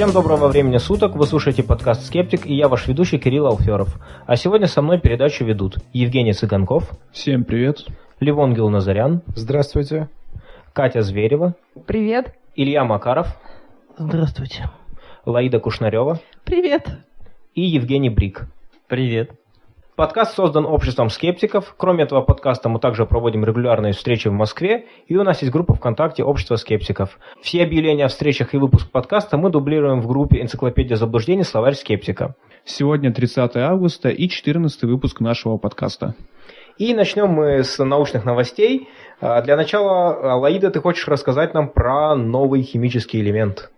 Всем доброго времени суток, вы слушаете подкаст «Скептик» и я ваш ведущий Кирилл Алферов. А сегодня со мной передачу ведут Евгений Цыганков. Всем привет. Левонгел Назарян. Здравствуйте. Катя Зверева. Привет. Илья Макаров. Здравствуйте. Лаида Кушнарева. Привет. И Евгений Брик. Привет. Подкаст создан обществом скептиков. Кроме этого подкаста мы также проводим регулярные встречи в Москве, и у нас есть группа ВКонтакте «Общество скептиков». Все объявления о встречах и выпуск подкаста мы дублируем в группе «Энциклопедия заблуждений. Словарь скептика». Сегодня 30 августа и 14 выпуск нашего подкаста. И начнем мы с научных новостей. А, для начала, Лаида, ты хочешь рассказать нам про новый химический элемент?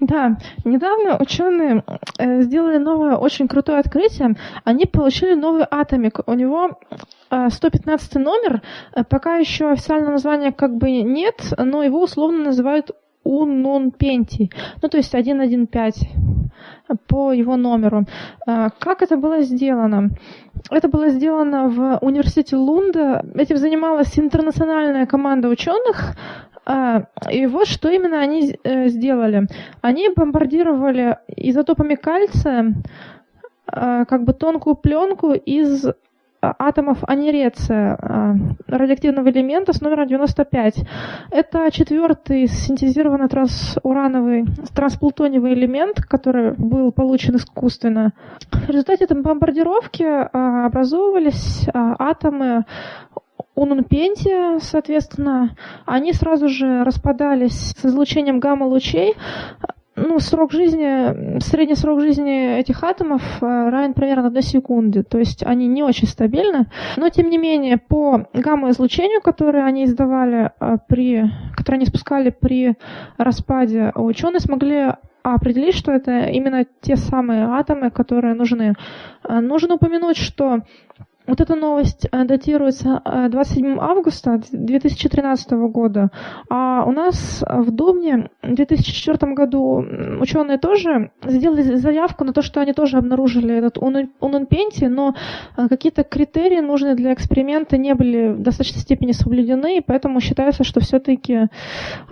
Да, недавно ученые э, сделали новое очень крутое открытие. Они получили новый атомик. У него 115 э, номер. Э, пока еще официального названия как бы нет, но его условно называют Унунпентий. Ну, то есть 115 по его номеру. Как это было сделано? Это было сделано в университете Лунда. Этим занималась интернациональная команда ученых. А, и вот что именно они э, сделали. Они бомбардировали изотопами кальция а, как бы тонкую пленку из атомов анереция, а, радиоактивного элемента с номером 95. Это четвертый синтезированный трансурановый, трансплутониевый элемент, который был получен искусственно. В результате этой бомбардировки образовывались атомы Унунпентия, соответственно, они сразу же распадались с излучением гамма-лучей. Ну, срок жизни, средний срок жизни этих атомов э, равен примерно одной секунде, то есть они не очень стабильны, но тем не менее по гамма-излучению, которое они издавали э, при, которое они спускали при распаде, ученые смогли определить, что это именно те самые атомы, которые нужны. Э, нужно упомянуть, что вот эта новость э, датируется 27 э, августа 2013 года, а у нас в Думне в 2004 году ученые тоже сделали заявку на то, что они тоже обнаружили этот унунпенти, но э, какие-то критерии нужные для эксперимента не были в достаточной степени соблюдены, и поэтому считается, что все-таки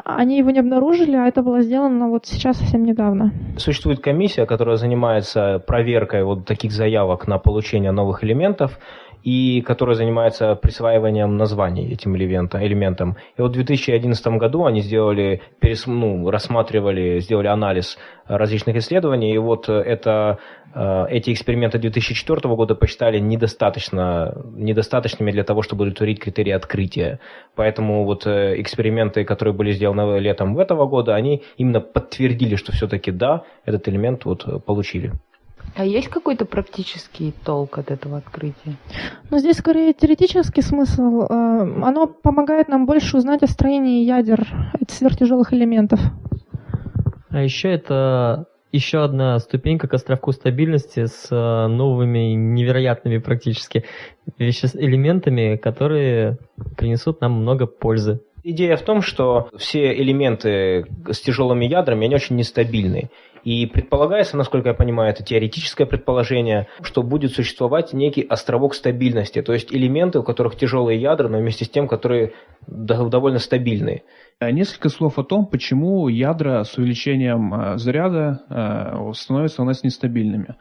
они его не обнаружили, а это было сделано вот сейчас совсем недавно. Существует комиссия, которая занимается проверкой вот таких заявок на получение новых элементов и которая занимается присваиванием названий этим элементам. И вот в 2011 году они сделали, перес, ну, рассматривали, сделали анализ различных исследований, и вот это, э, эти эксперименты 2004 года посчитали недостаточно, недостаточными для того, чтобы удовлетворить критерии открытия. Поэтому вот э, эксперименты, которые были сделаны летом этого года, они именно подтвердили, что все-таки да, этот элемент вот получили. А есть какой-то практический толк от этого открытия? Ну, здесь скорее теоретический смысл. Э, оно помогает нам больше узнать о строении ядер сверхтяжелых элементов. А еще это еще одна ступенька к островку стабильности с э, новыми невероятными практически элементами, которые принесут нам много пользы. Идея в том, что все элементы с тяжелыми ядрами, они очень нестабильны. И предполагается, насколько я понимаю, это теоретическое предположение, что будет существовать некий островок стабильности, то есть элементы, у которых тяжелые ядра, но вместе с тем, которые довольно стабильные. Э, несколько слов о том, почему ядра с увеличением э, заряда э, становятся у нас нестабильными.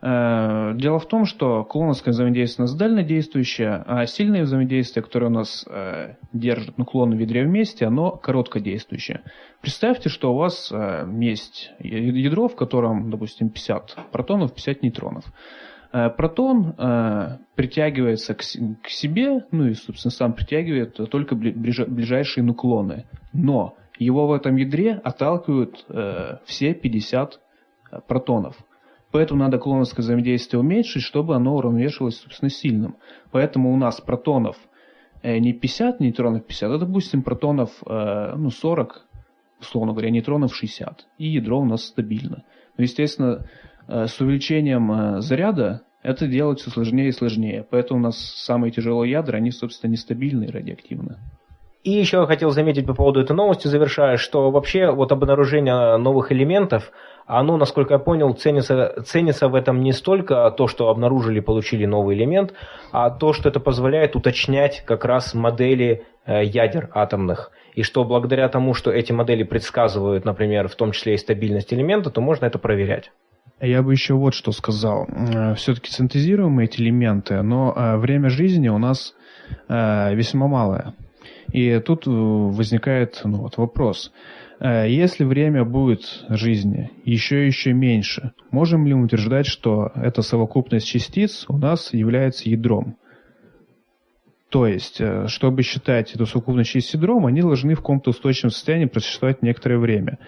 Э, дело в том, что клоновское взаимодействие у нас дальнодействующее, а сильное взаимодействие, которое у нас э, держит нуклоны в ядре вместе, оно короткодействующее. Представьте, что у вас э, есть ядро, в котором, допустим, 50 протонов, 50 нейтронов. Протон притягивается к, себе, ну и, собственно, сам притягивает только ближайшие нуклоны. Но его в этом ядре отталкивают все 50 протонов. Поэтому надо клоновское взаимодействие уменьшить, чтобы оно уравновешивалось, собственно, сильным. Поэтому у нас протонов э, не 50 нейтронов 50, а, допустим, протонов э, ну, 40, условно говоря, нейтронов 60. И ядро у нас стабильно. Но, естественно, э, с увеличением заряда это делать все сложнее и сложнее. Поэтому у нас самые тяжелые ядра, они, собственно, нестабильные и радиоактивные. И еще хотел заметить по поводу этой новости, завершая, что вообще вот обнаружение новых элементов, оно, насколько я понял, ценится, ценится в этом не столько то, что обнаружили, получили новый элемент, а то, что это позволяет уточнять как раз модели э, ядер атомных. И что благодаря тому, что эти модели предсказывают, например, в том числе и стабильность элемента, то можно это проверять. Я бы еще вот что сказал. Э, Все-таки синтезируем эти элементы, но э, время жизни у нас весьма малое. И тут возникает ну, вот вопрос – если время будет жизни еще и еще меньше, можем ли мы утверждать, что эта совокупность частиц у нас является ядром? То есть, э, чтобы считать эту совокупность частиц ядром, они должны в каком-то устойчивом состоянии просуществовать некоторое время.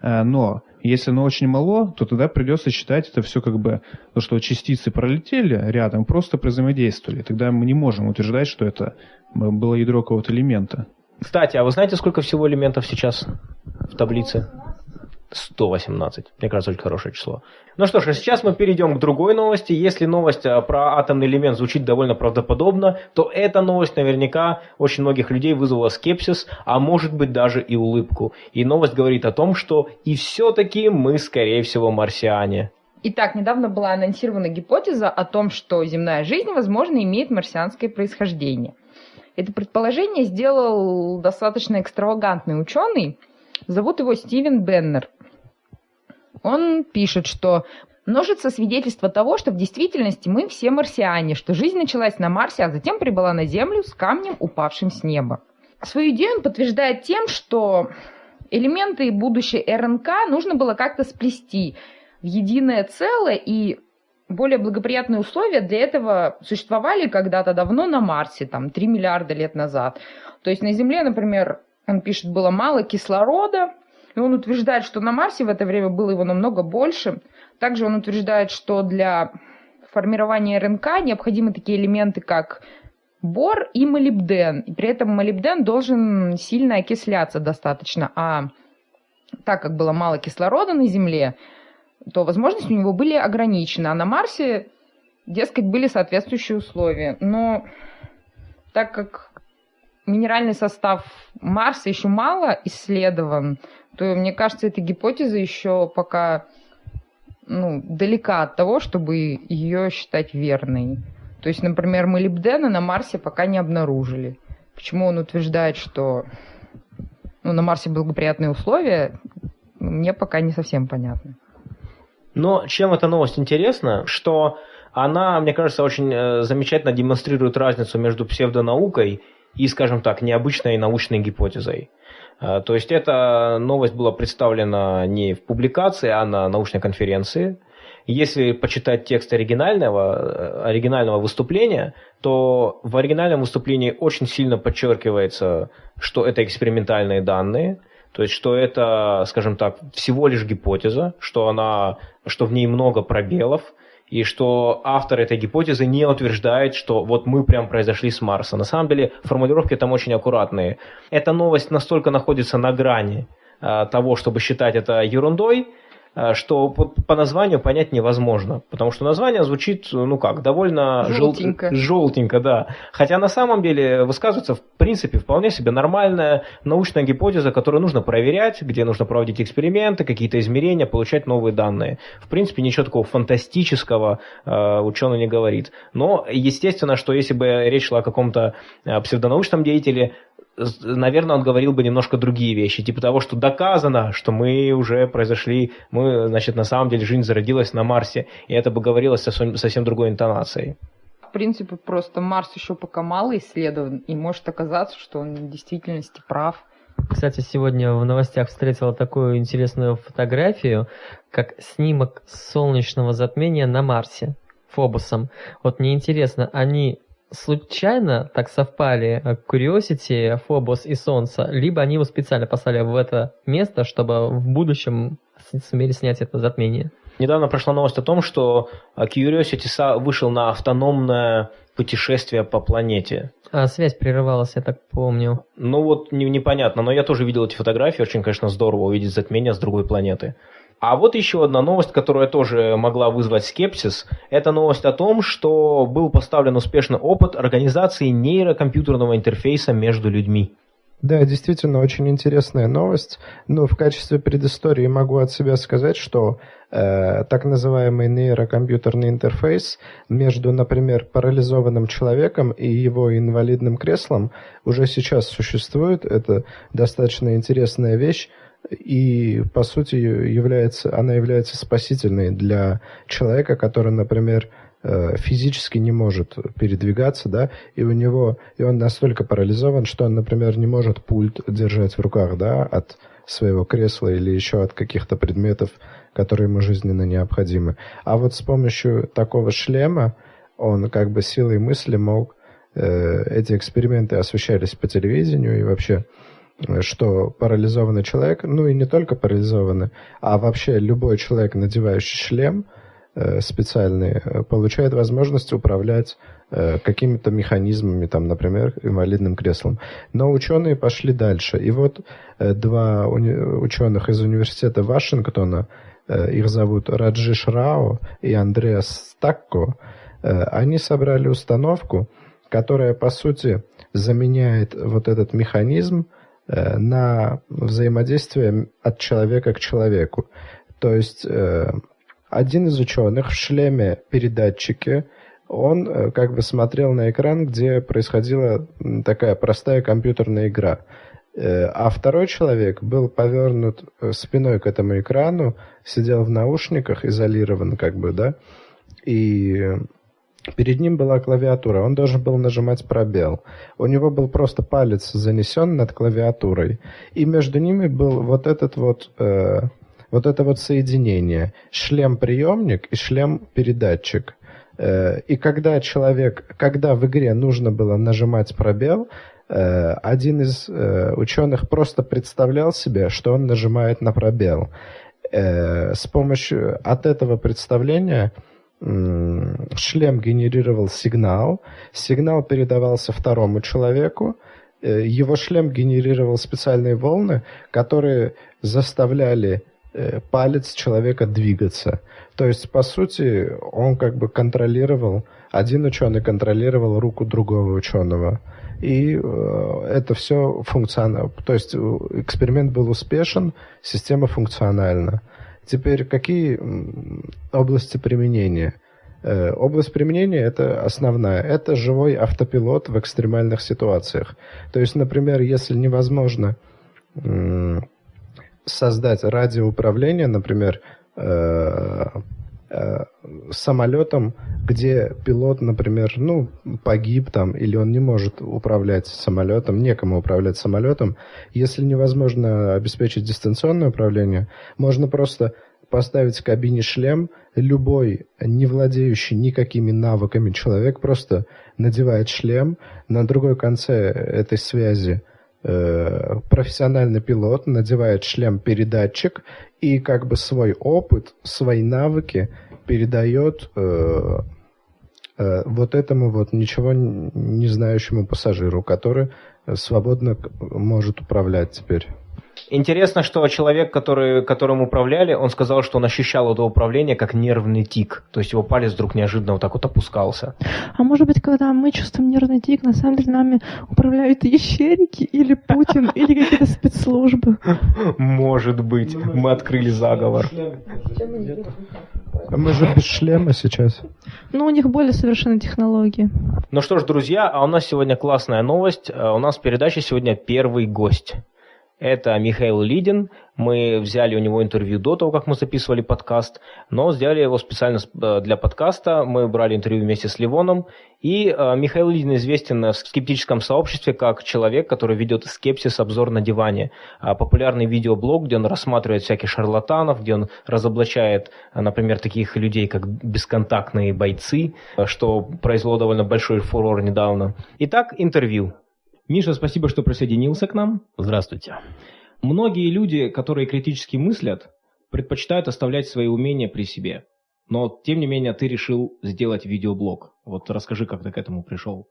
Э, но если оно очень мало, то тогда придется считать это все как бы, то, что частицы пролетели рядом, просто взаимодействовали. Тогда мы не можем утверждать, что это было ядро какого-то элемента. Кстати, а вы знаете, сколько всего элементов сейчас в таблице? 118. Мне кажется, очень хорошее число. Ну что ж, а сейчас мы перейдем к другой новости. Если новость а, про атомный элемент звучит довольно правдоподобно, то эта новость наверняка очень многих людей вызвала скепсис, а может быть даже и улыбку. И новость говорит о том, что и все-таки мы, скорее всего, марсиане. Итак, недавно была анонсирована гипотеза о том, что земная жизнь, возможно, имеет марсианское происхождение. Это предположение сделал достаточно экстравагантный ученый. Зовут его Стивен Беннер. Он пишет, что множится свидетельство того, что в действительности мы все марсиане, что жизнь началась на Марсе, а затем прибыла на Землю с камнем, упавшим с неба. Свою идею он подтверждает тем, что элементы будущей РНК нужно было как-то сплести в единое целое, и более благоприятные условия для этого существовали когда-то давно на Марсе, там, 3 миллиарда лет назад. То есть на Земле, например, он пишет, было мало кислорода, и он утверждает, что на Марсе в это время было его намного больше. Также он утверждает, что для формирования РНК необходимы такие элементы, как бор и молибден. И при этом молибден должен сильно окисляться достаточно. А так как было мало кислорода на Земле, то возможности у него были ограничены. А на Марсе, дескать, были соответствующие условия. Но так как минеральный состав Марса еще мало исследован, то, мне кажется, эта гипотеза еще пока ну, далека от того, чтобы ее считать верной. То есть, например, молибдена на Марсе пока не обнаружили. Почему он утверждает, что ну, на Марсе благоприятные условия, мне пока не совсем понятно. Но чем эта новость интересна, что она, мне кажется, очень э, замечательно демонстрирует разницу между псевдонаукой и, скажем так, необычной научной гипотезой. Э, то есть эта новость была представлена не в публикации, а на научной конференции. Если почитать текст оригинального, э, оригинального выступления, то в оригинальном выступлении очень сильно подчеркивается, что это экспериментальные данные – то есть, что это, скажем так, всего лишь гипотеза, что, она, что в ней много пробелов, и что автор этой гипотезы не утверждает, что вот мы прям произошли с Марса. На самом деле формулировки там очень аккуратные. Эта новость настолько находится на грани э, того, чтобы считать это ерундой, что по, по названию понять невозможно, потому что название звучит, ну как, довольно желтенько. Жел... желтенько, да. Хотя на самом деле высказывается в принципе вполне себе нормальная научная гипотеза, которую нужно проверять, где нужно проводить эксперименты, какие-то измерения, получать новые данные. В принципе, ничего такого фантастического э, ученый не говорит. Но естественно, что если бы речь шла о каком-то э, псевдонаучном деятеле, наверное, он говорил бы немножко другие вещи, типа того, что доказано, что мы уже произошли, мы, значит, на самом деле жизнь зародилась на Марсе, и это бы говорилось совсем, совсем другой интонацией. В принципе, просто Марс еще пока мало исследован, и может оказаться, что он в действительности прав. Кстати, сегодня в новостях встретила такую интересную фотографию, как снимок солнечного затмения на Марсе, Фобусом. Вот мне интересно, они случайно так совпали э, Curiosity, Phobos и Солнце, либо они его специально послали в это место, чтобы в будущем сумели снять это затмение. Недавно прошла новость о том, что э, Curiosity вышел на автономное путешествие по планете. А связь прерывалась, я так помню. Ну вот не, непонятно, но я тоже видел эти фотографии, очень, конечно, здорово увидеть затмение с другой планеты. А вот еще одна новость, которая тоже могла вызвать скепсис. Это новость о том, что был поставлен успешный опыт организации нейрокомпьютерного интерфейса между людьми. Да, действительно, очень интересная новость. Но в качестве предыстории могу от себя сказать, что э, так называемый нейрокомпьютерный интерфейс между, например, парализованным человеком и его инвалидным креслом уже сейчас существует. Это достаточно интересная вещь и по сути является, она является спасительной для человека, который, например, Э, физически не может передвигаться, да, и у него, и он настолько парализован, что он, например, не может пульт держать в руках, да, от своего кресла или еще от каких-то предметов, которые ему жизненно необходимы. А вот с помощью такого шлема он как бы силой мысли мог э, эти эксперименты освещались по телевидению и вообще что парализованный человек, ну и не только парализованный, а вообще любой человек, надевающий шлем – Э, специальные, э, получает возможность управлять э, какими-то механизмами, там, например, инвалидным креслом. Но ученые пошли дальше. И вот два ученых из университета Вашингтона, их зовут Раджиш Рао и Андреас Стакко, они собрали установку, которая, по сути, заменяет вот этот механизм на взаимодействие от человека к человеку. То есть один из ученых в шлеме передатчики, он э, как бы смотрел на экран, где происходила такая простая компьютерная игра. Э, а второй человек был повернут э, спиной к этому экрану, сидел в наушниках, изолирован как бы, да, и перед ним была клавиатура, он должен был нажимать пробел. У него был просто палец занесен над клавиатурой, и между ними был вот этот вот вот это вот соединение, шлем-приемник и шлем-передатчик. Э, и когда человек, когда в игре нужно было нажимать пробел, э, один из э, ученых просто представлял себе, что он нажимает на пробел. С помощью от этого представления шлем генерировал сигнал, сигнал передавался второму человеку, его шлем генерировал специальные волны, которые заставляли Э, палец человека двигаться. То есть, по сути, он как бы контролировал, один ученый контролировал руку другого ученого. И э, это все функционально. То есть эксперимент был успешен, система функциональна. Теперь какие области применения? Э, область применения это основная. Это живой автопилот в экстремальных ситуациях. То есть, например, если невозможно создать радиоуправление, например, э, самолетом, где пилот, например, ну, погиб там, или он не может управлять самолетом, некому управлять самолетом, если невозможно обеспечить дистанционное управление, можно просто поставить в кабине шлем, любой не владеющий никакими навыками человек просто надевает шлем, на другой конце этой связи Э, профессиональный пилот надевает шлем-передатчик и как бы свой опыт, свои навыки передает э, э, вот этому вот ничего не знающему пассажиру, который свободно может управлять теперь. Интересно, что человек, который, которым управляли, он сказал, что он ощущал это управление как нервный тик. То есть его палец вдруг неожиданно вот так вот опускался. А может быть, когда мы чувствуем нервный тик, на самом деле нами управляют ящерики или Путин, или какие-то спецслужбы? Может быть. Мы открыли заговор. Мы же без шлема сейчас. Ну, у них более совершенные технологии. Ну что ж, друзья, а у нас сегодня классная новость. А у нас в передаче сегодня первый гость. Это Михаил Лидин. Мы взяли у него интервью до того, как мы записывали подкаст, но сделали его специально э, для подкаста. Мы брали интервью вместе с Ливоном. И э, Михаил Лидин известен в скептическом сообществе как человек, который ведет скепсис «Обзор на диване». А популярный видеоблог, где он рассматривает всяких шарлатанов, где он разоблачает, например, таких людей, как бесконтактные бойцы, что произвело довольно большой фурор недавно. Итак, интервью. Миша, спасибо, что присоединился к нам. Здравствуйте. Многие люди, которые критически мыслят, предпочитают оставлять свои умения при себе. Но, тем не менее, ты решил сделать видеоблог. Вот расскажи, как ты к этому пришел.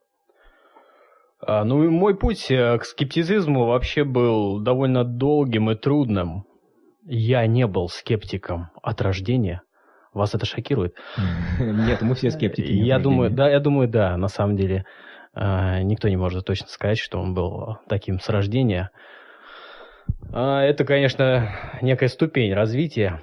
А, ну, мой путь э, к скептицизму вообще был довольно долгим и трудным. Я не был скептиком от рождения. Вас это шокирует? Нет, мы все скептики. Я думаю, да, я думаю, да, на самом деле. Э, никто не может точно сказать, что он был таким с рождения. Э, это, конечно, некая ступень развития.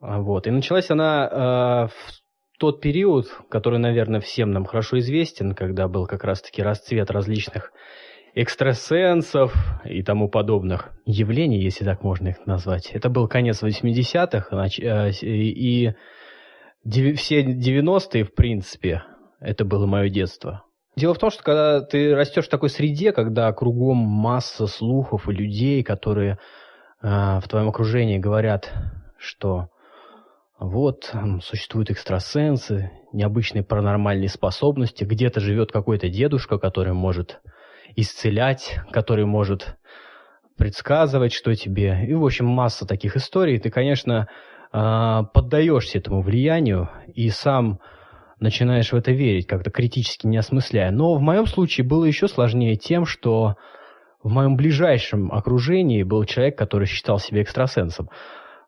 Вот. И началась она в тот период, который, наверное, всем нам хорошо известен, когда был как раз-таки расцвет различных экстрасенсов и тому подобных явлений, если так можно их назвать. Это был конец 80-х, э, и все 90-е, в принципе, это было мое детство. Дело в том, что когда ты растешь в такой среде, когда кругом масса слухов и людей, которые э, в твоем окружении говорят, что вот существуют экстрасенсы, необычные паранормальные способности, где-то живет какой-то дедушка, который может исцелять, который может предсказывать, что тебе. И, в общем, масса таких историй. Ты, конечно, а, поддаешься этому влиянию и сам начинаешь в это верить, как-то критически не осмысляя. Но в моем случае было еще сложнее тем, что в моем ближайшем окружении был человек, который считал себя экстрасенсом.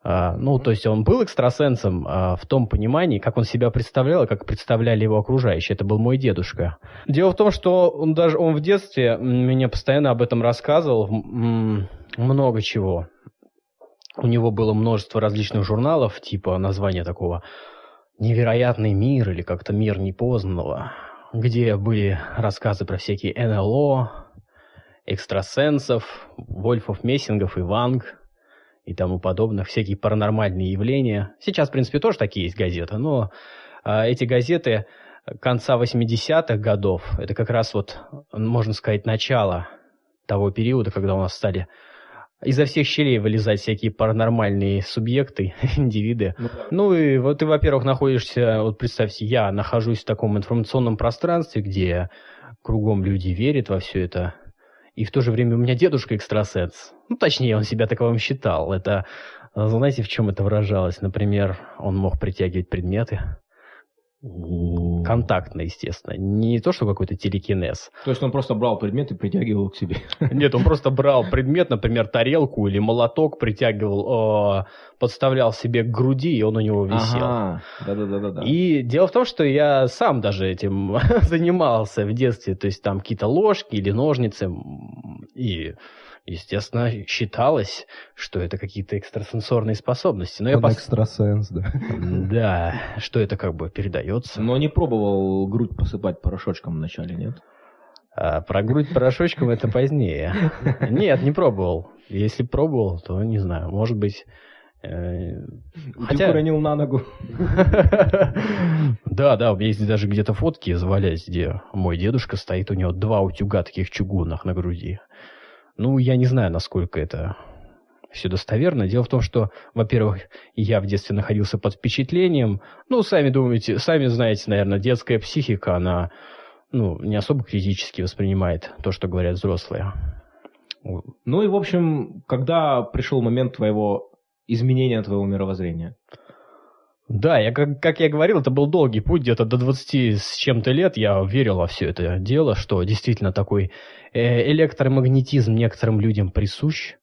А, ну, то есть он был экстрасенсом а, в том понимании, как он себя представлял и как представляли его окружающие. Это был мой дедушка. Дело в том, что он даже он в детстве мне постоянно об этом рассказывал много чего. У него было множество различных журналов, типа названия такого «Невероятный мир» или как-то «Мир непознанного», где были рассказы про всякие НЛО, экстрасенсов, Вольфов, Мессингов и Ванг – и тому подобных, всякие паранормальные явления. Сейчас, в принципе, тоже такие есть газеты, но а, эти газеты конца 80-х годов, это как раз вот, можно сказать, начало того периода, когда у нас стали изо всех щелей вылезать всякие паранормальные субъекты, индивиды. Ну, да. ну и вот ты, во-первых, находишься, вот представьте, я нахожусь в таком информационном пространстве, где кругом люди верят во все это, и в то же время у меня дедушка экстрасенс. Ну, точнее, он себя таковым считал. Это, знаете, в чем это выражалось? Например, он мог притягивать предметы. Контактно, естественно. Не то, что какой-то телекинез. То есть он просто брал предмет и притягивал к себе? Нет, он просто брал предмет, например, тарелку или молоток, притягивал, э, подставлял себе к груди, и он у него висел. Ага, да-да-да. И дело в том, что я сам даже этим занимался в детстве. То есть там какие-то ложки или ножницы. И естественно, считалось, что это какие-то экстрасенсорные способности. Но Он я пос... экстрасенс, да. Да, что это как бы передается. Но не пробовал грудь посыпать порошочком вначале, нет? А, про грудь порошочком это позднее. Нет, не пробовал. Если пробовал, то не знаю, может быть... Э, хотя... Ты уронил на ногу. Да, да, у меня есть даже где-то фотки завалялись, где мой дедушка стоит, у него два утюга таких чугунных на груди. Ну, я не знаю, насколько это все достоверно. Дело в том, что, во-первых, я в детстве находился под впечатлением. Ну, сами думаете, сами знаете, наверное, детская психика, она ну, не особо критически воспринимает то, что говорят взрослые. Ну и, в общем, когда пришел момент твоего изменения твоего мировоззрения? Да, я, как, как я говорил, это был долгий путь, где-то до 20 с чем-то лет я верил во все это дело, что действительно такой э, электромагнетизм некоторым людям присущ,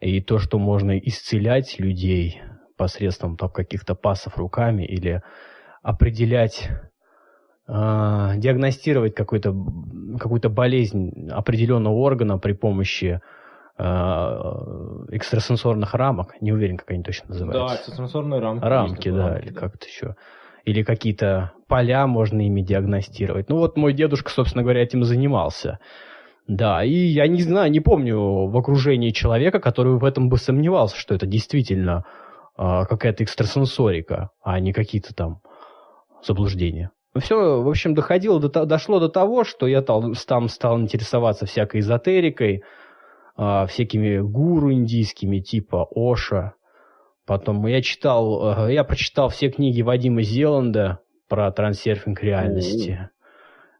и то, что можно исцелять людей посредством там, каких-то пасов руками или определять, э, диагностировать какую-то какую болезнь определенного органа при помощи экстрасенсорных рамок, не уверен, как они точно называются. Да, экстрасенсорные рамки. Рамки, да, рамки, или да. как-то еще. Или какие-то поля можно ими диагностировать. Ну вот мой дедушка, собственно говоря, этим занимался. Да, и я не знаю, не помню в окружении человека, который в этом бы сомневался, что это действительно э, какая-то экстрасенсорика, а не какие-то там заблуждения. Все, в общем, доходило до, дошло до того, что я там, там стал интересоваться всякой эзотерикой, а, всякими гуру индийскими типа Оша. Потом я читал, э, я прочитал все книги Вадима Зеланда про трансерфинг реальности.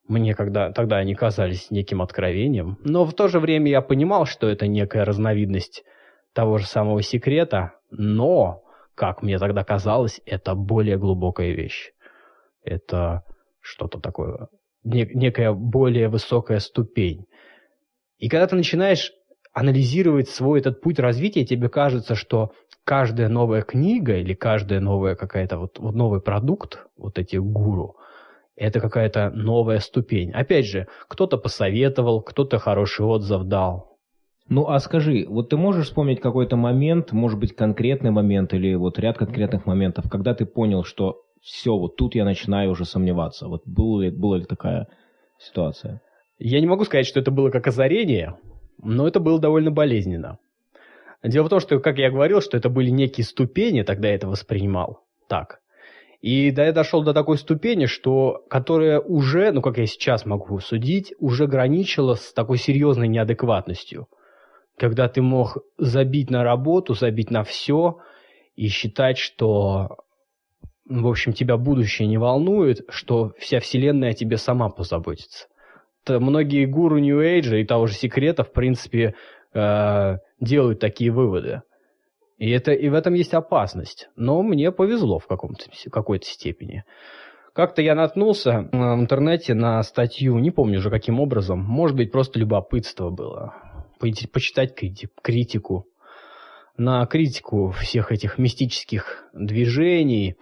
Мне когда, тогда они казались неким откровением. Но в то же время я понимал, что это некая разновидность того же самого секрета. Но, как мне тогда казалось, это более глубокая вещь. Это что-то такое, некая более высокая ступень. И когда ты начинаешь анализировать свой этот путь развития, тебе кажется, что каждая новая книга или каждая новая какая-то вот, вот новый продукт, вот эти гуру, это какая-то новая ступень. Опять же, кто-то посоветовал, кто-то хороший отзыв дал. Ну а скажи, вот ты можешь вспомнить какой-то момент, может быть конкретный момент или вот ряд конкретных моментов, когда ты понял, что все, вот тут я начинаю уже сомневаться. Вот была ли, была ли такая ситуация? Я не могу сказать, что это было как озарение, но это было довольно болезненно. Дело в том, что, как я говорил, что это были некие ступени, тогда я это воспринимал так. И да, я дошел до такой ступени, что, которая уже, ну как я сейчас могу судить, уже граничила с такой серьезной неадекватностью. Когда ты мог забить на работу, забить на все и считать, что, в общем, тебя будущее не волнует, что вся вселенная о тебе сама позаботится. То многие гуру New Age и того же секрета, в принципе, э, делают такие выводы. И, это, и в этом есть опасность. Но мне повезло в каком-то, какой-то степени. Как-то я наткнулся э, в интернете на статью, не помню уже каким образом, может быть, просто любопытство было, почитать критику, на критику всех этих мистических движений,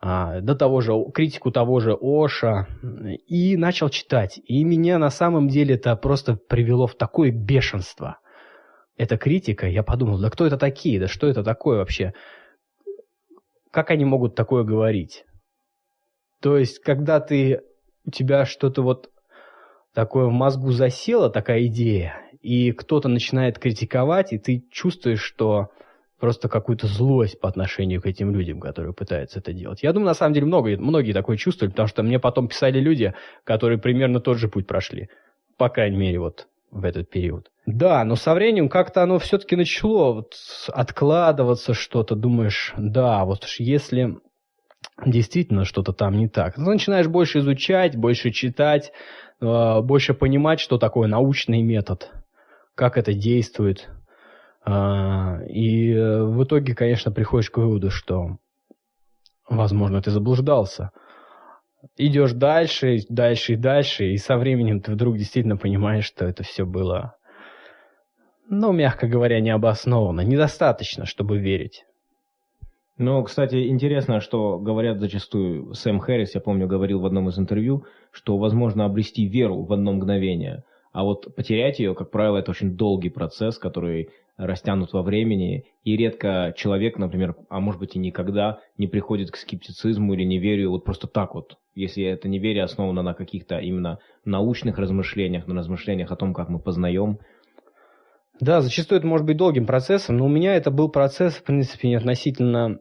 до того же, критику того же Оша, и начал читать. И меня на самом деле это просто привело в такое бешенство. Эта критика, я подумал, да кто это такие, да что это такое вообще? Как они могут такое говорить? То есть, когда ты, у тебя что-то вот такое в мозгу засело, такая идея, и кто-то начинает критиковать, и ты чувствуешь, что просто какую-то злость по отношению к этим людям, которые пытаются это делать. Я думаю, на самом деле, много, многие такое чувствуют, потому что мне потом писали люди, которые примерно тот же путь прошли. По крайней мере, вот в этот период. Да, но со временем как-то оно все-таки начало вот откладываться что-то. Думаешь, да, вот если действительно что-то там не так. Ты начинаешь больше изучать, больше читать, э, больше понимать, что такое научный метод, как это действует, и э, в итоге, конечно, приходишь к выводу, что, возможно, ты заблуждался. Идешь дальше, дальше и дальше, и со временем ты вдруг действительно понимаешь, что это все было, ну, мягко говоря, необоснованно, недостаточно, чтобы верить. Ну, кстати, интересно, что говорят зачастую, Сэм Хэррис, я помню, говорил в одном из интервью, что возможно обрести веру в одно мгновение, а вот потерять ее, как правило, это очень долгий процесс, который растянут во времени, и редко человек, например, а может быть и никогда не приходит к скептицизму или неверию вот просто так вот, если это неверие основано на каких-то именно научных размышлениях, на размышлениях о том, как мы познаем. Да, зачастую это может быть долгим процессом, но у меня это был процесс, в принципе, относительно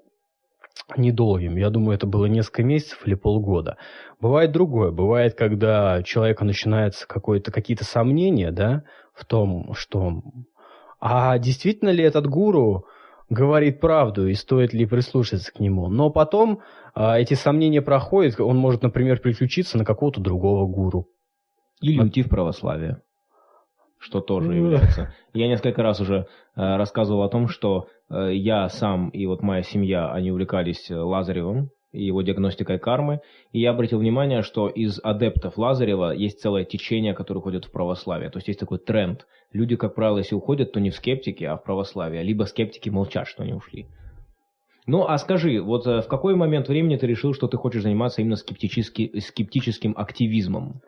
недолгим. Я думаю, это было несколько месяцев или полгода. Бывает другое. Бывает, когда у человека начинаются какие-то сомнения, да, в том, что а действительно ли этот гуру говорит правду и стоит ли прислушаться к нему. Но потом а, эти сомнения проходят, он может, например, переключиться на какого-то другого гуру. Или уйти в православие, что тоже является. Я несколько раз уже э, рассказывал о том, что э, я сам и вот моя семья, они увлекались Лазаревым, и его диагностикой кармы. И я обратил внимание, что из адептов Лазарева есть целое течение, которое уходит в православие. То есть есть такой тренд. Люди, как правило, если уходят, то не в скептики, а в православие. Либо скептики молчат, что они ушли. Ну, а скажи, вот э, в какой момент времени ты решил, что ты хочешь заниматься именно скептически, скептическим активизмом?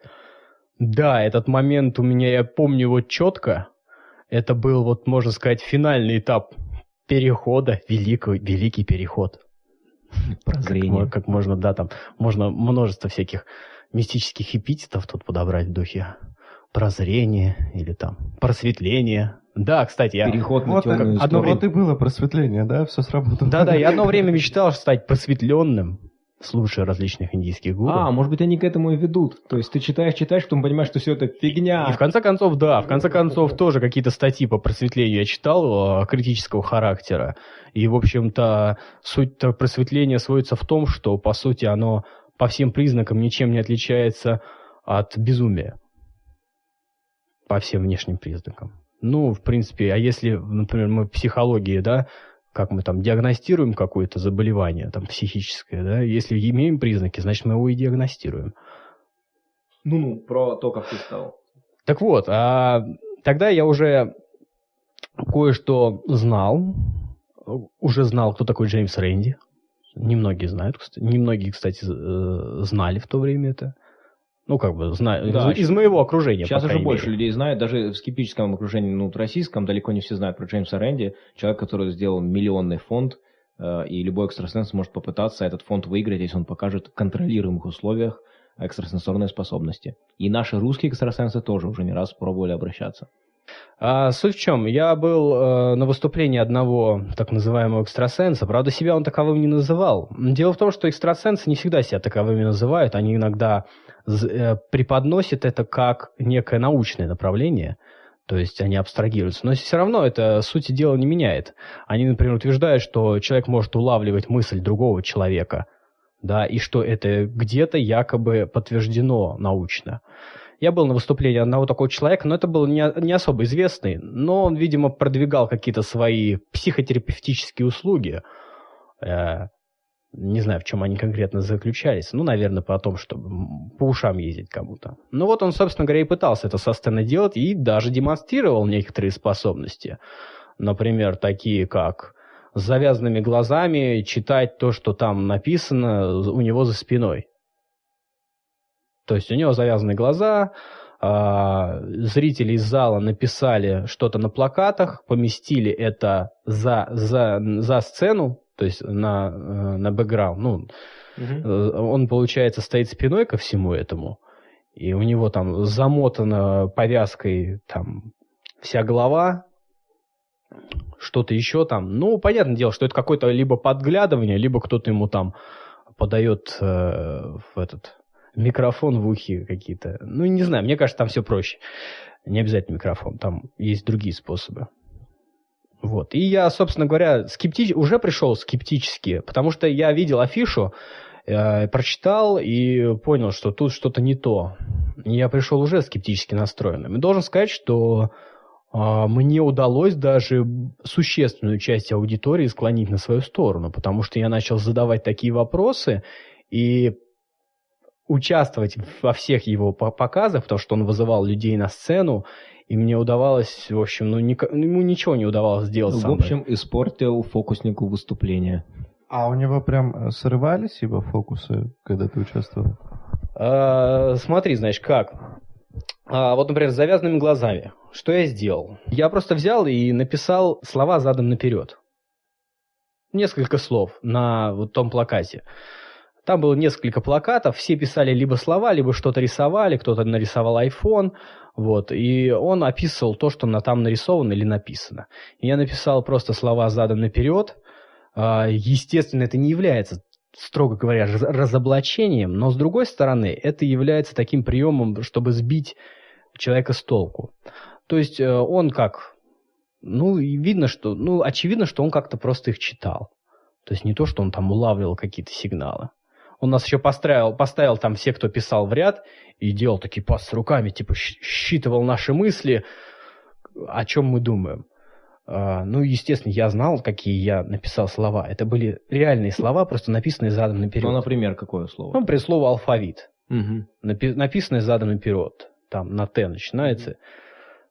Да, этот момент у меня, я помню его четко. Это был, вот можно сказать, финальный этап перехода, великий, великий переход. Прозрение. Как, как можно, да, там можно множество всяких мистических эпитетов тут подобрать в духе прозрение или там просветление. Да, кстати, я... Переход на вот, темную одно вот и было просветление, да? Все сработало. Да-да, я одно время мечтал стать просветленным, слушая различных индийских гуру. А, может быть, они к этому и ведут. То есть ты читаешь, читаешь, потом понимаешь, что все это фигня. И в конце концов, да, в конце концов тоже какие-то статьи по просветлению я читал критического характера. И, в общем-то, суть просветления сводится в том, что, по сути, оно по всем признакам ничем не отличается от безумия. По всем внешним признакам. Ну, в принципе, а если, например, мы психологии, да, как мы там диагностируем какое-то заболевание, там, психическое, да, если имеем признаки, значит, мы его и диагностируем. Ну-ну, про то, как ты стал. Так вот, а тогда я уже кое-что знал, уже знал, кто такой Джеймс Рэнди. Немногие знают, кстати. Немногие, кстати, э, знали в то время это. Ну, как бы, знаю, Да, из, из моего окружения, Сейчас уже крайней больше мере. людей знают, даже в скептическом окружении, ну, российском, далеко не все знают про Джеймса Рэнди, человек, который сделал миллионный фонд, э, и любой экстрасенс может попытаться этот фонд выиграть, если он покажет в контролируемых условиях экстрасенсорные способности. И наши русские экстрасенсы тоже уже не раз пробовали обращаться. А, суть в чем? Я был э, на выступлении одного так называемого экстрасенса. Правда, себя он таковым не называл. Дело в том, что экстрасенсы не всегда себя таковыми называют. Они иногда э, преподносят это как некое научное направление. То есть они абстрагируются. Но все равно это сути дела не меняет. Они, например, утверждают, что человек может улавливать мысль другого человека. Да, и что это где-то якобы подтверждено научно. Я был на выступлении одного такого человека, но это был не, не особо известный, но он, видимо, продвигал какие-то свои психотерапевтические услуги. Э, не знаю, в чем они конкретно заключались. Ну, наверное, по том, чтобы по ушам ездить кому-то. Ну вот он, собственно говоря, и пытался это со сцены делать и даже демонстрировал некоторые способности. Например, такие как с завязанными глазами читать то, что там написано у него за спиной. То есть у него завязаны глаза, а, зрители из зала написали что-то на плакатах, поместили это за, за, за сцену, то есть на, э, на бэкграунд. Ну, э, он, получается, стоит спиной ко всему этому, и у него там замотана повязкой там вся голова, что-то еще там. Ну, понятное дело, что это какое-то либо подглядывание, либо кто-то ему там подает э, в этот микрофон в ухе какие-то. Ну, не знаю, мне кажется, там все проще. Не обязательно микрофон, там есть другие способы. Вот. И я, собственно говоря, скептич... уже пришел скептически, потому что я видел афишу, э, прочитал и понял, что тут что-то не то. Я пришел уже скептически настроенным. И должен сказать, что а, мне удалось даже существенную часть аудитории склонить на свою сторону, потому что я начал задавать такие вопросы и участвовать во всех его по- показах, потому что он вызывал людей на сцену, и мне удавалось, в общем, ну, ника- ему ничего не удавалось сделать со В мной. общем, испортил фокуснику выступление. А у него прям э, срывались его фокусы, когда ты участвовал? А, смотри, значит, как. А, вот, например, с завязанными глазами. Что я сделал? Я просто взял и написал слова задом наперед. Несколько слов на вот том плакате. Там было несколько плакатов, все писали либо слова, либо что-то рисовали, кто-то нарисовал iPhone, вот, и он описывал то, что на, там нарисовано или написано. Я написал просто слова задом наперед. А, Естественно, это не является строго говоря, раз- разоблачением, но с другой стороны, это является таким приемом, чтобы сбить человека с толку. То есть э, он как, ну, видно, что, ну, очевидно, что он как-то просто их читал. То есть не то, что он там улавливал какие-то сигналы. Он нас еще поставил, поставил там все, кто писал в ряд, и делал такие пассы руками, типа считывал наши мысли, о чем мы думаем. А, ну, естественно, я знал, какие я написал слова. Это были реальные слова, просто написанные задом наперед. Ну, например, какое слово? Ну, при слово алфавит, Мгм. напи- написанное задом наперед, там на Т начинается,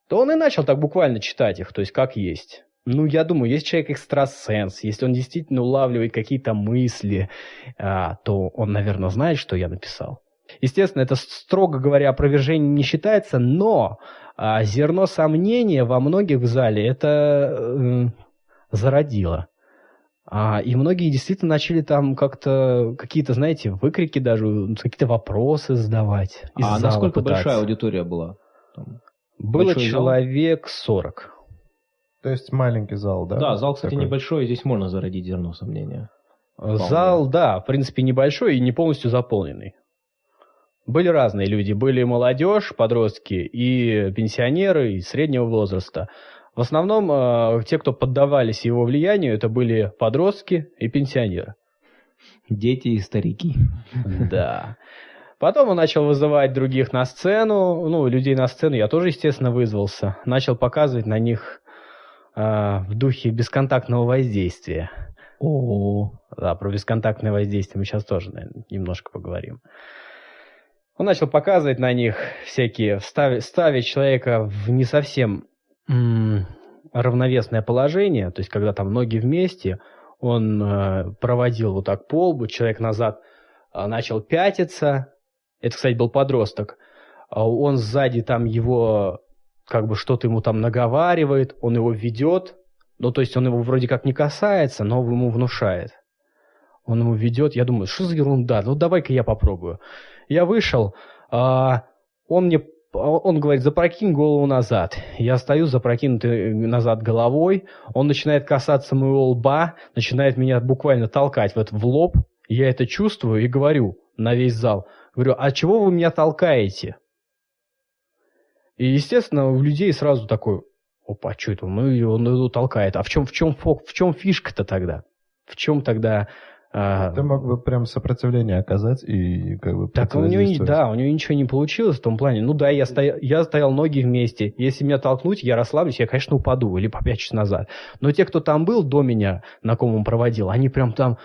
то он и начал так буквально читать их, то есть как есть. Ну, я думаю, если человек экстрасенс, если он действительно улавливает какие-то мысли, а, то он, наверное, знает, что я написал. Естественно, это, строго говоря, опровержение не считается, но а, зерно сомнения во многих в зале это э, зародило. А, и многие действительно начали там как-то какие-то, знаете, выкрики даже, какие-то вопросы задавать. А насколько пытаться. большая аудитория была? Там? Было большой зал? человек 40. То есть маленький зал, да? Да, зал, кстати, Такой. небольшой, и здесь можно зародить зерно сомнения. Зал, да, в принципе, небольшой и не полностью заполненный. Были разные люди. Были молодежь, подростки и пенсионеры, и среднего возраста. В основном э, те, кто поддавались его влиянию, это были подростки и пенсионеры. Дети и старики. Да. Потом он начал вызывать других на сцену, ну, людей на сцену я тоже, естественно, вызвался. Начал показывать на них э, в духе бесконтактного воздействия. О, Да, про бесконтактное воздействие мы сейчас тоже, наверное, немножко поговорим. Он начал показывать на них всякие, ставить, ставить человека в не совсем равновесное положение, то есть когда там ноги вместе, он э, проводил вот так по лбу, человек назад э, начал пятиться. Это, кстати, был подросток. А он сзади там его, как бы что-то ему там наговаривает, он его ведет. Ну, то есть он его вроде как не касается, но ему внушает. Он ему ведет, я думаю, что за ерунда, ну давай-ка я попробую. Я вышел, а, он мне он говорит, запрокинь голову назад. Я стою запрокинутый назад головой, он начинает касаться моего лба, начинает меня буквально толкать вот в лоб. Я это чувствую и говорю на весь зал. Говорю, а чего вы меня толкаете? И, естественно, у людей сразу такой, опа, что это, ну, он его толкает. А в чем, в чем, в чем фишка-то тогда? В чем тогда а, Ты мог бы прям сопротивление оказать и как бы Так у него, да, у него ничего не получилось в том плане. Ну да, я стоял, я стоял ноги вместе. Если меня толкнуть, я расслаблюсь, я, конечно, упаду или попячусь назад. Но те, кто там был до меня, на ком он проводил, они прям там...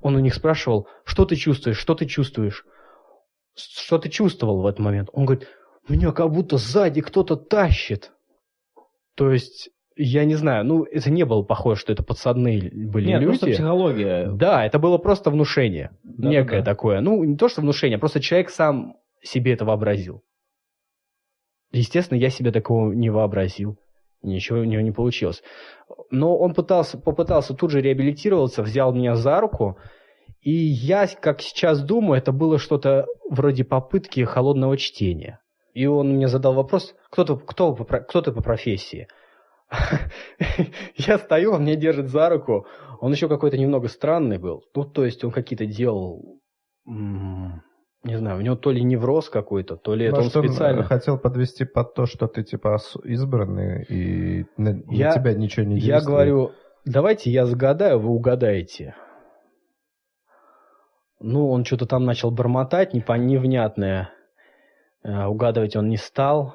Он у них спрашивал, что ты чувствуешь, что ты чувствуешь? Что ты чувствовал в этот момент? Он говорит, меня как будто сзади кто-то тащит. То есть я не знаю, ну, это не было похоже, что это подсадные были Нет, люди. просто психология. Да, это было просто внушение. Да, некое да. такое. Ну, не то, что внушение, просто человек сам себе это вообразил. Естественно, я себе такого не вообразил. Ничего у него не получилось. Но он пытался, попытался тут же реабилитироваться, взял меня за руку, и я, как сейчас думаю, это было что-то вроде попытки холодного чтения. И он мне задал вопрос, кто ты, кто, кто ты по профессии? Я стою, он меня держит за руку. Он еще какой-то немного странный был. Ну, то есть он какие-то делал... Не знаю, у него то ли невроз какой-то, то ли Может, это он специально... он хотел подвести под то, что ты типа избранный, и на, я, на тебя ничего не действует. Я говорю, давайте я загадаю, вы угадаете. Ну, он что-то там начал бормотать, невнятное. Э, угадывать он не стал.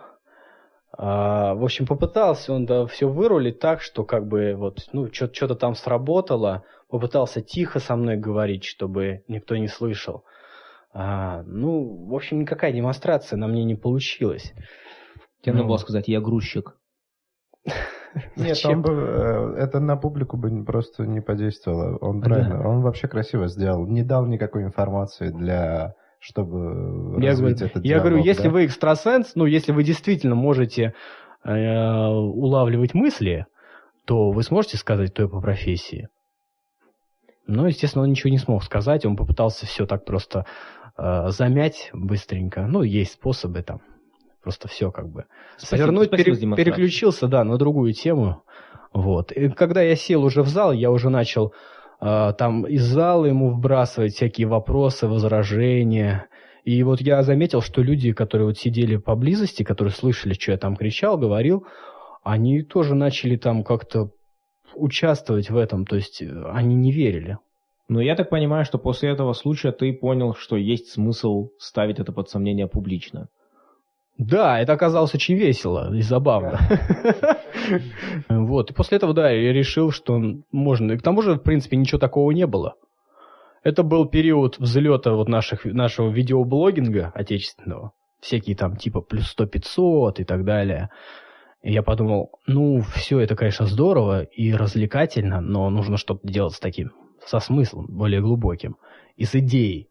А, в общем, попытался он да, все вырулить так, что как бы вот, ну, что-то там сработало. Попытался тихо со мной говорить, чтобы никто не слышал. А, ну, в общем, никакая демонстрация на мне не получилась. Тебе ну. надо было сказать, я грузчик. Нет, он бы, э, это на публику бы просто не подействовало. Он правильно, он вообще красиво сделал. Не дал никакой информации для чтобы я развить говорю, этот Я диалог, говорю, если да? вы экстрасенс, ну, если вы действительно можете э, улавливать мысли, то вы сможете сказать, кто я по профессии. Но, естественно, он ничего не смог сказать, он попытался все так просто э, замять быстренько. Ну, есть способы там. Просто все как бы. Спасибо, Свернуть, спасибо пере, переключился, да, на другую тему. Вот. И когда я сел уже в зал, я уже начал там из зала ему вбрасывать всякие вопросы, возражения. И вот я заметил, что люди, которые вот сидели поблизости, которые слышали, что я там кричал, говорил, они тоже начали там как-то участвовать в этом, то есть э, они не верили. Но я так понимаю, что после этого случая ты понял, что есть смысл ставить это под сомнение публично. Да, это оказалось очень весело и забавно. Вот, и после этого, да, я решил, что можно. И к тому же, в принципе, ничего такого не было. Это был период взлета вот наших, нашего видеоблогинга отечественного. Всякие там типа плюс 100-500 и так далее. И я подумал, ну, все это, конечно, здорово и развлекательно, но нужно что-то делать с таким, со смыслом более глубоким и с идеей.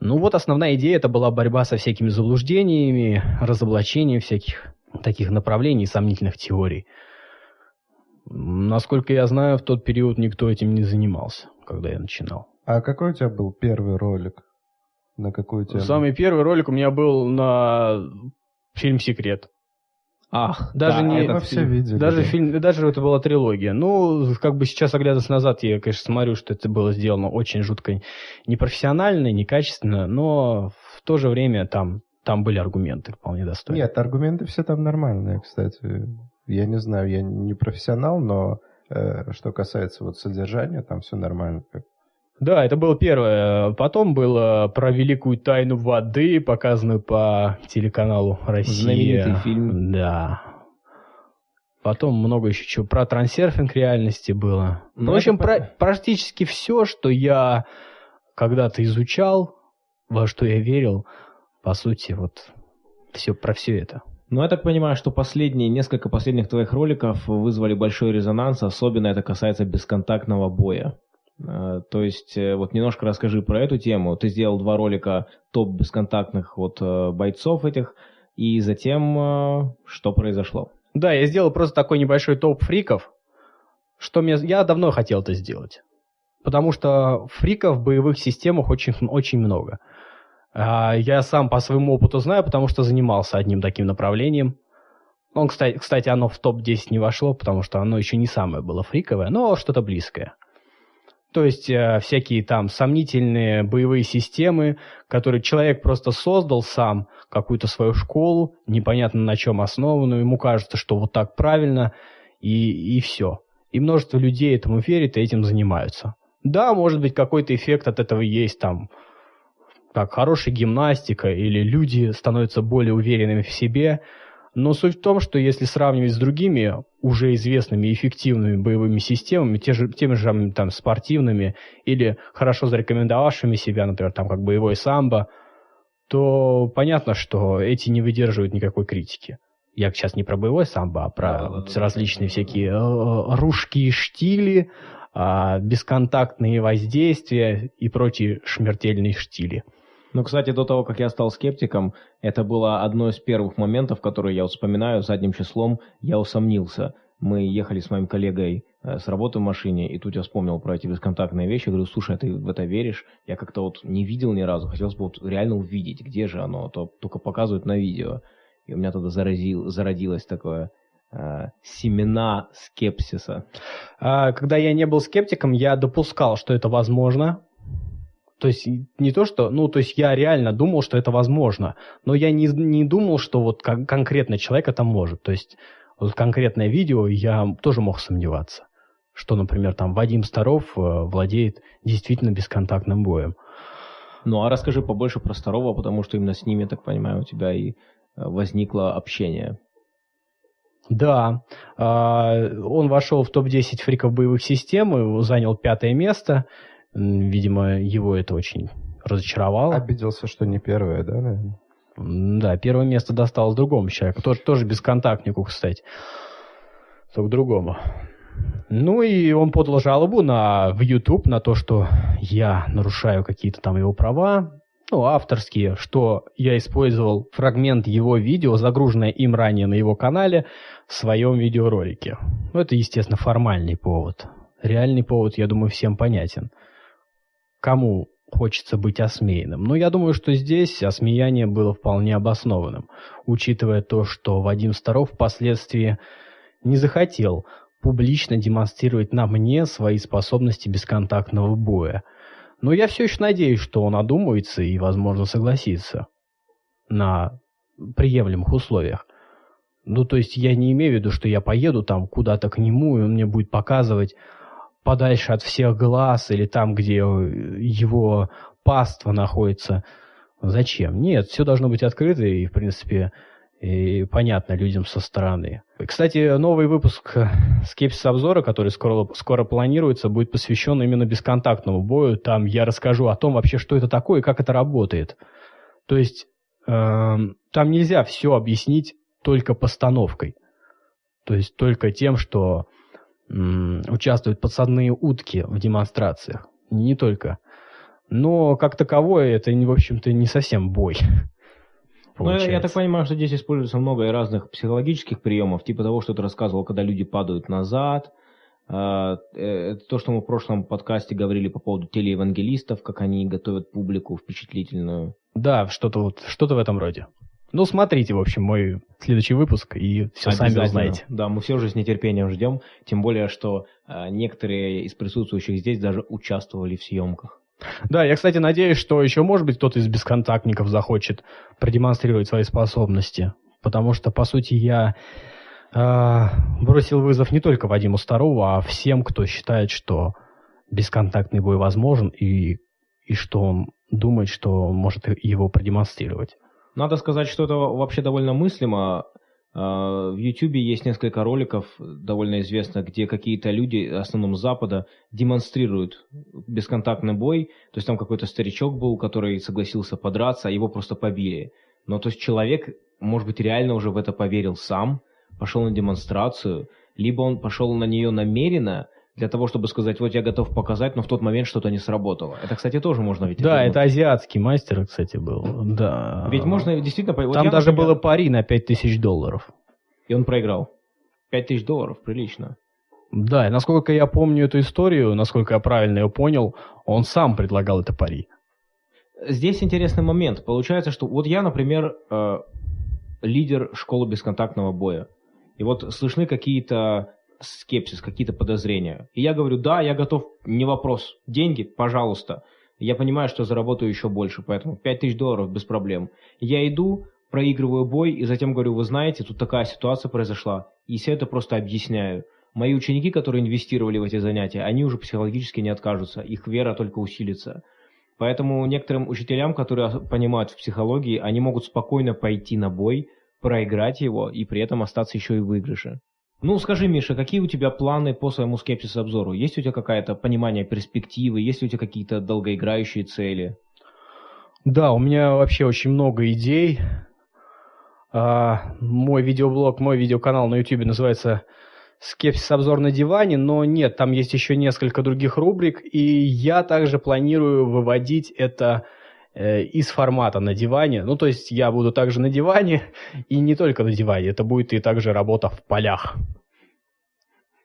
Ну вот основная идея это была борьба со всякими заблуждениями, разоблачением всяких таких направлений, сомнительных теорий. Насколько я знаю, в тот период никто этим не занимался, когда я начинал. А какой у тебя был первый ролик? На какую тему? Самый первый ролик у меня был на фильм «Секрет». Ах, даже да, не это все видели. Даже да. фильм, даже это была трилогия. Ну, как бы сейчас оглядываясь назад, я, конечно, смотрю, что это было сделано очень жутко непрофессионально, некачественно, но в то же время там там были аргументы вполне достойные. Нет, аргументы все там нормальные, кстати. Я не знаю, я не профессионал, но э, что касается вот содержания, там все нормально. Да, это было первое. Потом было про великую тайну воды, показанную по телеканалу Россия. Знаменитый фильм. Да. Потом много еще чего про трансерфинг реальности было. Ну, в общем, про, практически все, что я когда-то изучал, во что я верил, по сути, вот все про все это. Ну, я так понимаю, что последние, несколько последних твоих роликов вызвали большой резонанс, особенно это касается бесконтактного боя. Э, то есть, э, вот немножко расскажи про эту тему. Ты сделал два ролика топ бесконтактных вот э, бойцов этих, и затем что произошло? Да, я сделал просто такой небольшой топ фриков, что мне... я давно хотел это сделать. Потому что фриков в боевых системах очень, очень много. А, я сам по своему опыту знаю, потому что занимался одним таким направлением. Он, кстати, кстати, оно в топ-10 не вошло, потому что оно еще не самое было фриковое, но что-то близкое. То есть э, всякие там сомнительные боевые системы, которые человек просто создал сам, какую-то свою школу, непонятно на чем основанную, ему кажется, что вот так правильно, и, и все. И множество людей этому верит и этим занимаются. Да, может быть, какой-то эффект от этого есть, там, как хорошая гимнастика, или люди становятся более уверенными в себе, но суть в том, что если сравнивать с другими уже известными эффективными боевыми системами, те же, теми же там, спортивными или хорошо зарекомендовавшими себя, например, там, как боевой самбо, то понятно, что эти не выдерживают никакой критики. Я сейчас не про боевой самбо, а про да, вот да, различные да, всякие да. ружки и штили, а, бесконтактные воздействия и прочие шмертельные штили. Ну, кстати, до того, как я стал скептиком, это было одно из первых моментов, которые я вспоминаю задним числом, я усомнился. Мы ехали с моим коллегой э, с работы в машине, и тут я вспомнил про эти бесконтактные вещи. Говорю, слушай, а ты в это веришь? Я как-то вот не видел ни разу, хотелось бы вот реально увидеть, где же оно, а то только показывают на видео. И у меня тогда заразил, зародилось такое э, семена скепсиса. А, когда я не был скептиком, я допускал, что это возможно, то есть не то, что, ну, то есть я реально думал, что это возможно, но я не, не думал, что вот кон- конкретно человек это может. То есть вот конкретное видео я тоже мог сомневаться, что, например, там Вадим Старов э, владеет действительно бесконтактным боем. Ну, а расскажи побольше про Старова, потому что именно с ними, я так понимаю, у тебя и э, возникло общение. Да, а, он вошел в топ-10 фриков боевых систем, занял пятое место. Видимо, его это очень разочаровало. Обиделся, что не первое, да, наверное? Да, первое место досталось другому человеку. Тоже, тоже бесконтактнику, кстати. Только другому. Ну и он подал жалобу на, в YouTube на то, что я нарушаю какие-то там его права, ну, авторские, что я использовал фрагмент его видео, загруженное им ранее на его канале, в своем видеоролике. Ну, это, естественно, формальный повод. Реальный повод, я думаю, всем понятен кому хочется быть осмеянным. Но я думаю, что здесь осмеяние было вполне обоснованным, учитывая то, что Вадим Старов впоследствии не захотел публично демонстрировать на мне свои способности бесконтактного боя. Но я все еще надеюсь, что он одумается и, возможно, согласится на приемлемых условиях. Ну, то есть я не имею в виду, что я поеду там куда-то к нему, и он мне будет показывать подальше от всех глаз или там, где его паства находится. Зачем? Нет, все должно быть открыто и, в принципе, и понятно людям со стороны. Кстати, новый выпуск скепсис обзора, который скоро, скоро планируется, будет посвящен именно бесконтактному бою. Там я расскажу о том вообще, что это такое и как это работает. То есть э, там нельзя все объяснить только постановкой. То есть только тем, что участвуют подсадные утки в демонстрациях. Не только. Но как таковое это, в общем-то, не совсем бой. Ну, я, я так понимаю, что здесь используется много разных психологических приемов, типа того, что ты рассказывал, когда люди падают назад. А, э, это то, что мы в прошлом подкасте говорили по поводу телеевангелистов, как они готовят публику впечатлительную. Да, что-то вот, что-то в этом роде. Ну, смотрите, в общем, мой следующий выпуск, и все сами узнаете. Да, мы все уже с нетерпением ждем, тем более, что э, некоторые из присутствующих здесь даже участвовали в съемках. Да, я, кстати, надеюсь, что еще, может быть, кто-то из бесконтактников захочет продемонстрировать свои способности, потому что, по сути, я э, бросил вызов не только Вадиму Старову, а всем, кто считает, что бесконтактный бой возможен, и, и что он думает, что может его продемонстрировать. Надо сказать, что это вообще довольно мыслимо. А, в YouTube есть несколько роликов, довольно известно, где какие-то люди, в основном Запада, демонстрируют бесконтактный бой. То есть там какой-то старичок был, который согласился подраться, а его просто побили. Но то есть человек, может быть, реально уже в это поверил сам, пошел на демонстрацию, либо он пошел на нее намеренно, для того, чтобы сказать, вот я готов показать, но в тот момент что-то не сработало. Это, кстати, тоже можно ведь... Да, это азиатский мастер, кстати, был. Да. Ведь можно действительно... Вот Там я, даже например, было пари на 5000 долларов. И он проиграл. 5000 долларов, прилично. Да, и насколько я помню эту историю, насколько я правильно ее понял, он сам предлагал это пари. Здесь интересный момент. Получается, что вот я, например, э, лидер школы бесконтактного боя. И вот слышны какие-то скепсис, какие-то подозрения. И я говорю, да, я готов, не вопрос. Деньги, пожалуйста. Я понимаю, что заработаю еще больше, поэтому 5000 долларов без проблем. Я иду, проигрываю бой, и затем говорю, вы знаете, тут такая ситуация произошла. И все это просто объясняю. Мои ученики, которые инвестировали в эти занятия, они уже психологически не откажутся, их вера только усилится. Поэтому некоторым учителям, которые понимают в психологии, они могут спокойно пойти на бой, проиграть его и при этом остаться еще и в выигрыше. Ну, скажи, Миша, какие у тебя планы по своему скепсис-обзору? Есть у тебя какое-то понимание перспективы? Есть у тебя какие-то долгоиграющие цели? Да, у меня вообще очень много идей. А, мой видеоблог, мой видеоканал на YouTube называется «Скепсис обзор на диване», но нет, там есть еще несколько других рубрик, и я также планирую выводить это э, из формата на диване. Ну, то есть я буду также на диване, и не только на диване, это будет и также работа в полях.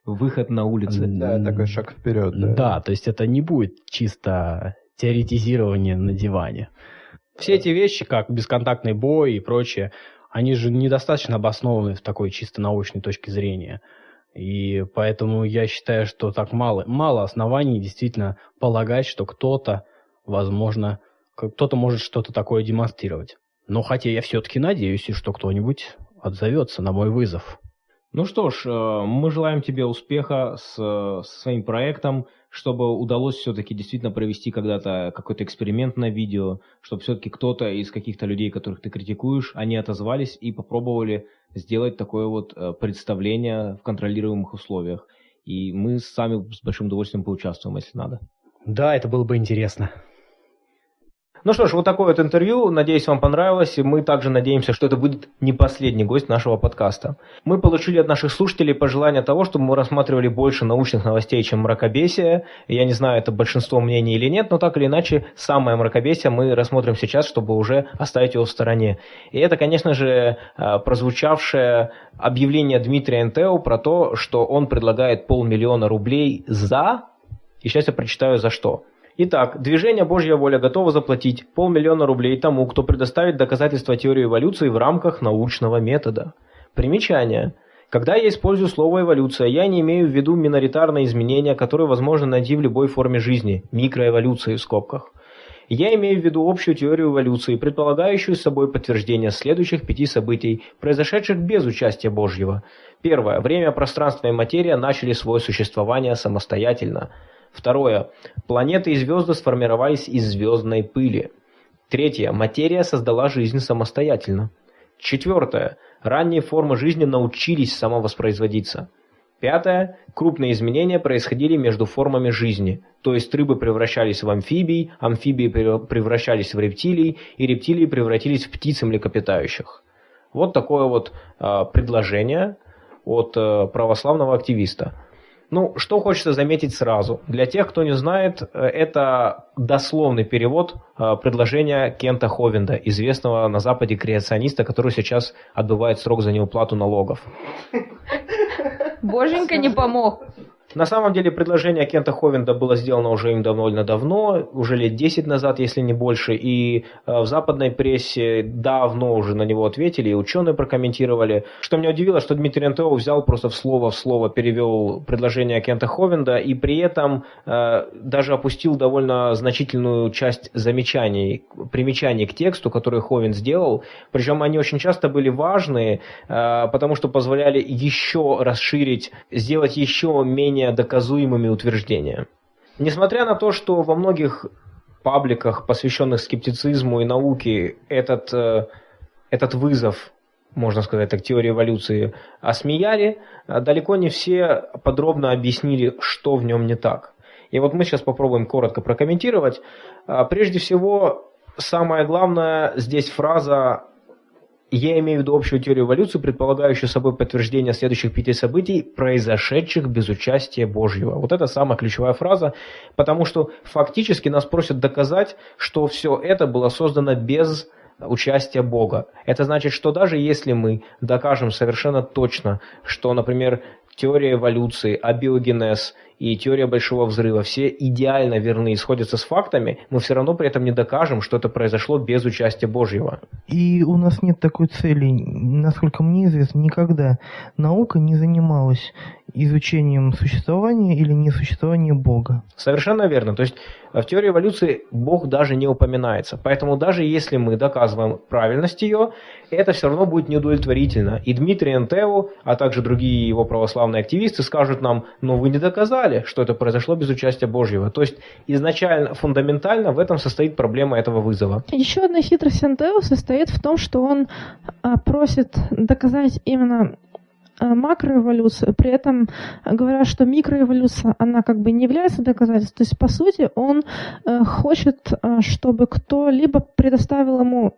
Выход на улицы. Да, такой шаг вперед. Да. Да, то есть это не будет чисто теоретизирование на диване. Все эти вещи, как бесконтактный бой и прочее, они же недостаточно обоснованы в такой чисто научной точке зрения. И поэтому я считаю, что так мало, мало оснований действительно полагать, что кто-то, возможно, кто-то может что-то такое демонстрировать. Но хотя я все-таки надеюсь, что кто-нибудь отзовется на мой вызов. Ну что ж, э, мы желаем тебе успеха с, со своим проектом, чтобы удалось все-таки действительно провести когда-то какой-то эксперимент на видео, чтобы все-таки кто-то из каких-то людей, которых ты критикуешь, они отозвались и попробовали сделать такое вот э, представление в контролируемых условиях. И мы сами с большим удовольствием поучаствуем, если надо. Да, это было бы интересно. Ну что ж, вот такое вот интервью. Надеюсь, вам понравилось. И мы также надеемся, что это будет не последний гость нашего подкаста. Мы получили от наших слушателей пожелание того, чтобы мы рассматривали больше научных новостей, чем мракобесие. Я не знаю, это большинство мнений или нет, но так или иначе, самое мракобесие мы рассмотрим сейчас, чтобы уже оставить его в стороне. И это, конечно же, э, прозвучавшее объявление Дмитрия Энтео про то, что он предлагает полмиллиона рублей за... И сейчас я прочитаю за что. Итак, движение «Божья воля» готово заплатить полмиллиона рублей тому, кто предоставит доказательства теории эволюции в рамках научного метода. Примечание. Когда я использую слово «эволюция», я не имею в виду миноритарные изменения, которые возможно найти в любой форме жизни, микроэволюции в скобках. Я имею в виду общую теорию эволюции, предполагающую собой подтверждение следующих пяти событий, произошедших без участия Божьего. Первое. Время, пространство и материя начали свое существование самостоятельно. Второе. Планеты и звезды сформировались из звездной пыли. Третье. Материя создала жизнь самостоятельно. Четвертое. Ранние формы жизни научились самовоспроизводиться. Пятое. Крупные изменения происходили между формами жизни, то есть рыбы превращались в амфибий, амфибии превращались в рептилий, и рептилии превратились в птиц и млекопитающих. Вот такое вот э, предложение от э, православного активиста. Ну, что хочется заметить сразу. Для тех, кто не знает, э, это дословный перевод э, предложения Кента Ховенда, известного на Западе креациониста, который сейчас отбывает срок за неуплату налогов. Боженька не помог. На самом деле предложение Кента Ховенда было сделано уже им довольно давно, уже лет 10 назад, если не больше, и э, в западной прессе давно уже на него ответили, и ученые прокомментировали. Что меня удивило, что Дмитрий Антео взял просто в слово в слово, перевел предложение Кента Ховенда, и при этом э, даже опустил довольно значительную часть замечаний, примечаний к тексту, который Ховен сделал, причем они очень часто были важные, э, потому что позволяли еще расширить, сделать еще менее менее доказуемыми утверждения. Несмотря на то, что во многих пабликах, посвященных скептицизму и науке, этот, э, этот вызов, можно сказать так, теории эволюции осмеяли, э, далеко не все подробно объяснили, что в нем не так. И вот мы сейчас попробуем коротко прокомментировать. Э, прежде всего, самое главное здесь фраза я имею в виду общую теорию эволюции, предполагающую собой подтверждение следующих пяти событий, произошедших без участия Божьего. Вот это самая ключевая фраза, потому что фактически нас просят доказать, что все это было создано без участия Бога. Это значит, что даже если мы докажем совершенно точно, что, например, теория эволюции, абиогенез и теория большого взрыва. Все идеально верны и сходятся с фактами, мы все равно при этом не докажем, что это произошло без участия Божьего. И у нас нет такой цели, насколько мне известно, никогда наука не занималась изучением существования или несуществования Бога. Совершенно верно. То есть в теории эволюции Бог даже не упоминается. Поэтому даже если мы доказываем правильность ее, это все равно будет неудовлетворительно. И Дмитрий Энтеу, а также другие его православные активисты скажут нам, ну вы не доказали, что это произошло без участия Божьего. То есть изначально, фундаментально в этом состоит проблема этого вызова. Еще одна хитрость Энтеу состоит в том, что он а, просит доказать именно макроэволюцию, при этом говоря, что микроэволюция, она как бы не является доказательством. То есть, по сути, он э, хочет, э, чтобы кто-либо предоставил ему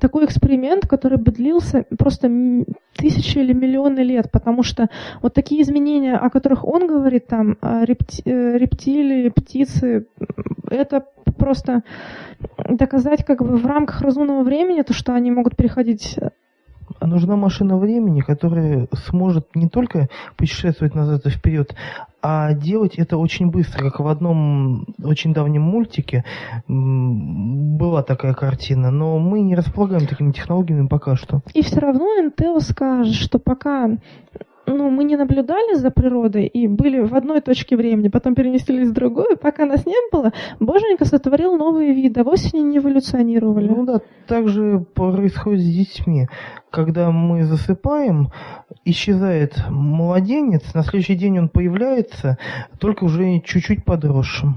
такой эксперимент, который бы длился просто тысячи или миллионы лет, потому что вот такие изменения, о которых он говорит, там, репти э, рептилии, птицы, это просто доказать как бы в рамках разумного времени, то, что они могут переходить нужна машина времени, которая сможет не только путешествовать назад и вперед, а делать это очень быстро, как в одном очень давнем мультике была такая картина, но мы не располагаем такими технологиями пока что. И все равно Intel скажет, что пока ну, мы не наблюдали за природой и были в одной точке времени, потом перенеслись в другую, пока нас не было, Боженька сотворил новые виды, а вовсе не эволюционировали. Ну да, так же происходит с детьми. Когда мы засыпаем, исчезает младенец, на следующий день он появляется, только уже чуть-чуть подросшим.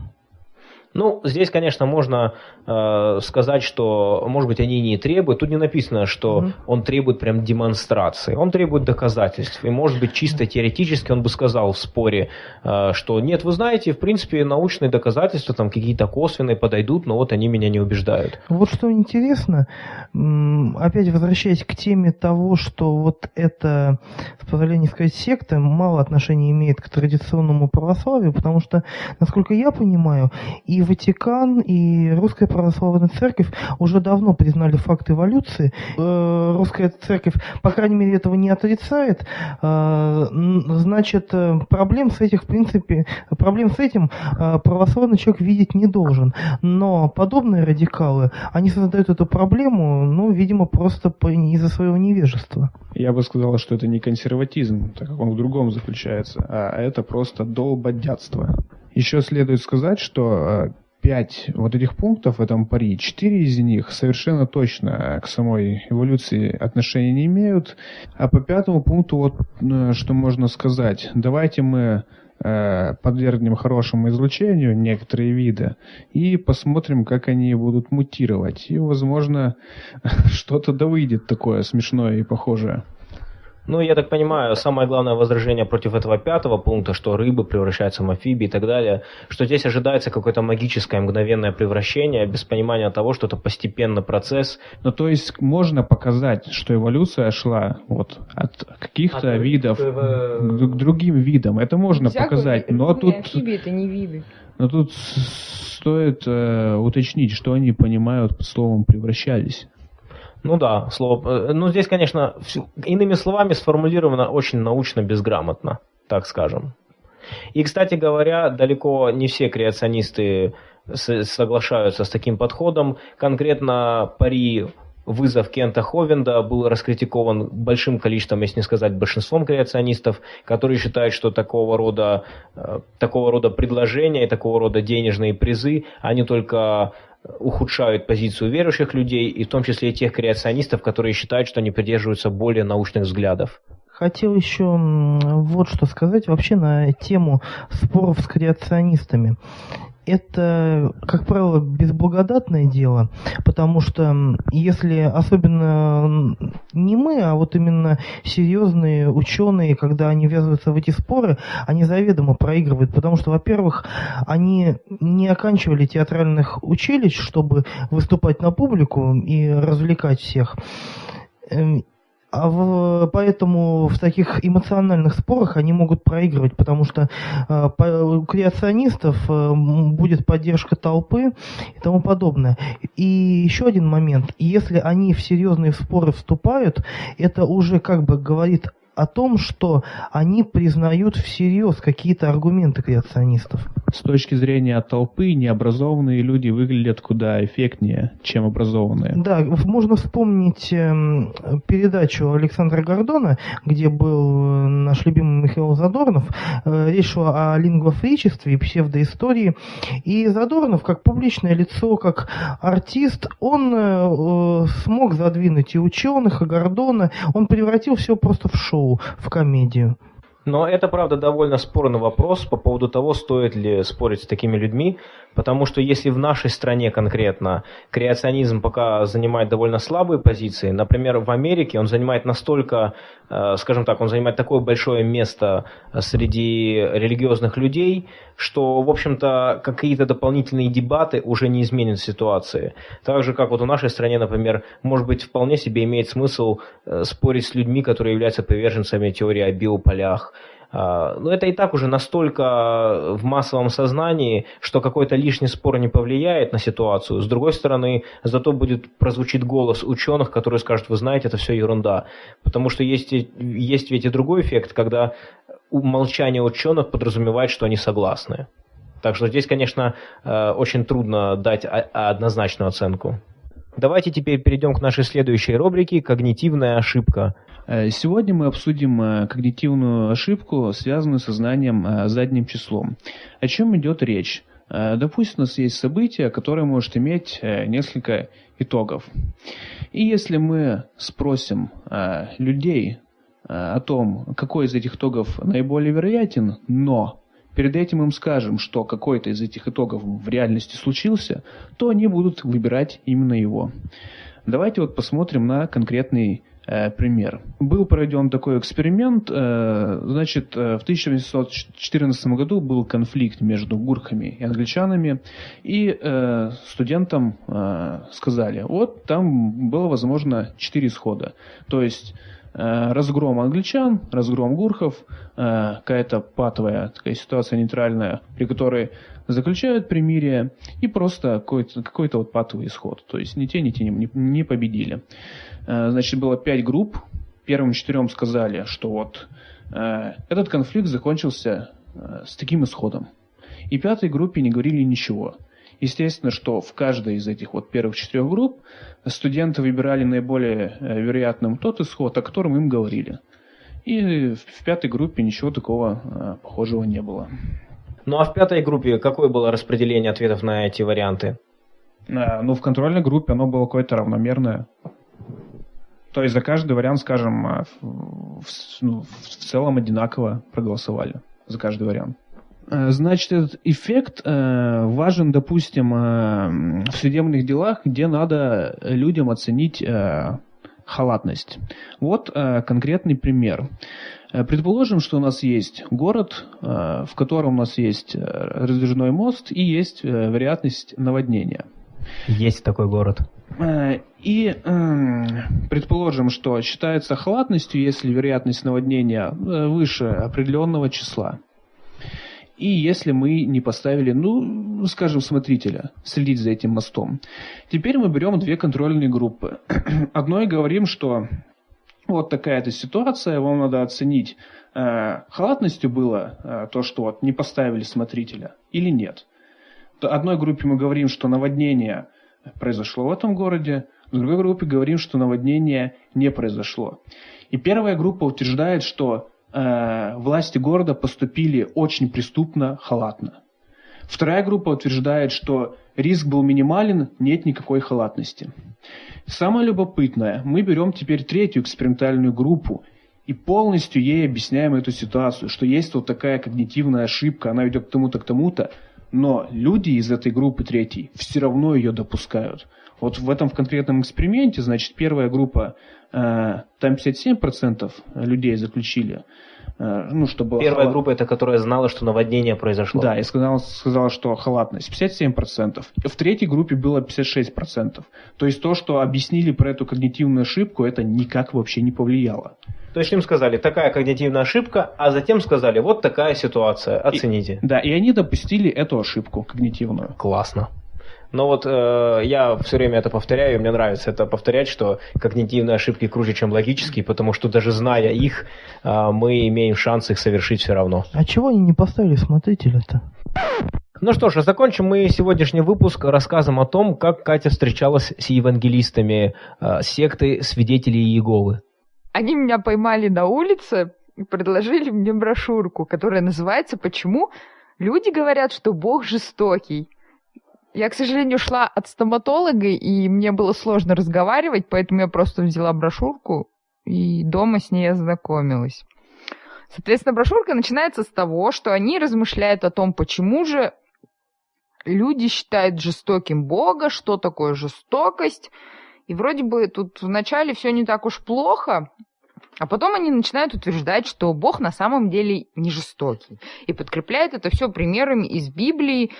Ну, здесь, конечно, можно э, сказать, что, может быть, они не требуют. Тут не написано, что mm-hmm. он требует прям демонстрации. Он требует доказательств. И, может быть, чисто теоретически он бы сказал в споре, э, что нет, вы знаете, в принципе, научные доказательства там какие-то косвенные подойдут, но вот они меня не убеждают. Вот что интересно, опять возвращаясь к теме того, что вот это, с позволения сказать, секта мало отношения имеет к традиционному православию, потому что, насколько я понимаю, и Ватикан, и Русская Православная Церковь уже давно признали факт эволюции. Э, Русская Церковь, по крайней мере, этого не отрицает. Э, значит, э, проблем с этим, в принципе, проблем с этим православный человек видеть не должен. Но подобные радикалы, они создают эту проблему, ну, видимо, просто из-за своего невежества. Я бы сказал, что это не консерватизм, так как он в другом заключается, а это просто долбодятство. Еще следует сказать, что пять вот этих пунктов в этом пари, четыре из них совершенно точно к самой эволюции отношения не имеют. А по пятому пункту вот э, что можно сказать. Давайте мы э, подвергнем хорошему излучению некоторые виды и посмотрим, как они будут мутировать. И, возможно, что-то да выйдет такое смешное и похожее. Ну, я так понимаю, самое главное возражение против этого пятого пункта, что рыбы превращаются в амфибии и так далее, что здесь ожидается какое-то магическое мгновенное превращение без понимания того, что это постепенный процесс. Ну, то есть можно показать, что эволюция шла вот от каких-то от видов в... к другим видам. Это можно Всякую показать, но тут... Амфибии это не виды. Но тут стоит э, уточнить, что они понимают под словом «превращались». Ну да, слово. Э, ну здесь, конечно, иными словами сформулировано очень научно безграмотно, так скажем. И, кстати говоря, далеко не все креационисты соглашаются с таким подходом. Конкретно пари вызов Кента Ховенда был раскритикован большим количеством, если не сказать большинством креационистов, которые считают, что такого рода, э, такого рода предложения и такого рода денежные призы, они только ухудшают позицию верующих людей, и в том числе и тех креационистов, которые считают, что они придерживаются более научных взглядов. Хотел еще вот что сказать вообще на тему споров с креационистами это, как правило, безблагодатное дело, потому что если особенно не мы, а вот именно серьезные ученые, когда они ввязываются в эти споры, они заведомо проигрывают, потому что, во-первых, они не оканчивали театральных училищ, чтобы выступать на публику и развлекать всех. А в, поэтому в таких эмоциональных спорах они могут проигрывать, потому что э, по, у креационистов э, будет поддержка толпы и тому подобное. И еще один момент. Если они в серьезные споры вступают, это уже как бы говорит о том, что они признают всерьез какие-то аргументы креационистов. С точки зрения толпы, необразованные люди выглядят куда эффектнее, чем образованные. Да, можно вспомнить эм, передачу Александра Гордона, где был э, наш любимый Михаил Задорнов. Э, речь шла о лингвофричестве и псевдоистории. И Задорнов, как публичное лицо, как артист, он э, смог задвинуть и ученых, и Гордона. Он превратил все просто в шоу шоу, в комедию. Но это, правда, довольно спорный вопрос по поводу того, стоит ли спорить с такими людьми, потому что если в нашей стране конкретно креационизм пока занимает довольно слабые позиции, например, в Америке он занимает настолько, э, скажем так, он занимает такое большое место среди религиозных людей, что, в общем-то, какие-то дополнительные дебаты уже не изменят ситуации. Так же, как вот в нашей стране, например, может быть, вполне себе имеет смысл э, спорить с людьми, которые являются приверженцами теории о биополях, но это и так уже настолько в массовом сознании, что какой-то лишний спор не повлияет на ситуацию. С другой стороны, зато будет прозвучит голос ученых, которые скажут, вы знаете, это все ерунда. Потому что есть, есть ведь и другой эффект, когда молчание ученых подразумевает, что они согласны. Так что здесь, конечно, э, очень трудно дать однозначную оценку. Давайте теперь перейдем к нашей следующей рубрике «Когнитивная ошибка». Э, сегодня мы обсудим э, когнитивную ошибку, связанную со знанием э, задним числом. О чем идет речь? Допустим, у нас есть событие, которое может иметь несколько итогов. И если мы спросим людей о том, какой из этих итогов наиболее вероятен, но перед этим им скажем, что какой-то из этих итогов в реальности случился, то они будут выбирать именно его. Давайте вот посмотрим на конкретный пример. Был проведен такой эксперимент. Э, значит, э, в 1814 году был конфликт между гурхами и англичанами, и студентам сказали, вот там было возможно четыре исхода. То есть разгром англичан, разгром гурхов, какая-то патовая такая ситуация нейтральная, при которой заключают примирие и просто какой-то какой вот патовый исход. То есть ни те, ни те не, не победили. Э, значит, было пять групп. Первым четырем сказали, что вот э, этот конфликт закончился э, с таким исходом. И пятой группе не говорили ничего. Естественно, что в каждой из этих вот первых четырех групп студенты выбирали наиболее вероятным тот исход, о котором им говорили. И в пятой группе ничего такого похожего не было. Ну а в пятой группе какое было распределение ответов на эти варианты? Ну, в контрольной группе оно было какое-то равномерное. То есть за каждый вариант, скажем, э, в, ну, в целом одинаково проголосовали за каждый вариант. Э, значит, этот эффект э, важен, допустим, э, в судебных делах, где надо людям оценить халатность. Вот конкретный пример. Предположим, что у нас есть город, в котором у нас есть раздвижной мост и есть вероятность наводнения. Есть такой город. И предположим, что считается халатностью, если вероятность наводнения выше определенного числа. И если мы не поставили, ну, скажем, смотрителя, следить за этим мостом. Теперь мы берем две контрольные группы. Одной говорим, что вот такая-то ситуация, вам надо оценить, э, халатностью было э, то, что вот не поставили смотрителя или нет. Одной группе мы говорим, что наводнение произошло в этом городе, в другой группе говорим, что наводнение не произошло. И первая группа утверждает, что э, власти города поступили очень преступно, халатно. Вторая группа утверждает, что риск был минимален, нет никакой халатности. Самое любопытное, мы берем теперь третью экспериментальную группу и полностью ей объясняем эту ситуацию, что есть вот такая когнитивная ошибка, она ведет к тому-то, к тому-то, но люди из этой группы третьей все равно ее допускают. Вот в этом в конкретном эксперименте, значит, первая группа там 57% людей заключили Э, ну, чтобы... Первая халат... группа, это которая знала, что наводнение произошло. Да, и сказала, сказала, что халатность 57%. В третьей группе было 56%. То есть то, что объяснили про эту когнитивную ошибку, это никак вообще не повлияло. То есть им сказали, такая когнитивная ошибка, а затем сказали, вот такая ситуация, оцените. И, да, и они допустили эту ошибку когнитивную. Классно. Но вот э, я все время это повторяю, и мне нравится это повторять, что когнитивные ошибки круче, чем логические, потому что даже зная их, э, мы имеем шанс их совершить все равно. А чего они не поставили смотрителя-то? Ну что ж, а закончим мы сегодняшний выпуск рассказом о том, как Катя встречалась с евангелистами э, секты свидетелей Иеговы. Они меня поймали на улице и предложили мне брошюрку, которая называется «Почему люди говорят, что Бог жестокий?» Я, к сожалению, шла от стоматолога, и мне было сложно разговаривать, поэтому я просто взяла брошюрку и дома с ней ознакомилась. Соответственно, брошюрка начинается с того, что они размышляют о том, почему же люди считают жестоким Бога, что такое жестокость. И вроде бы тут вначале все не так уж плохо, а потом они начинают утверждать, что Бог на самом деле не жестокий. И подкрепляют это все примерами из Библии,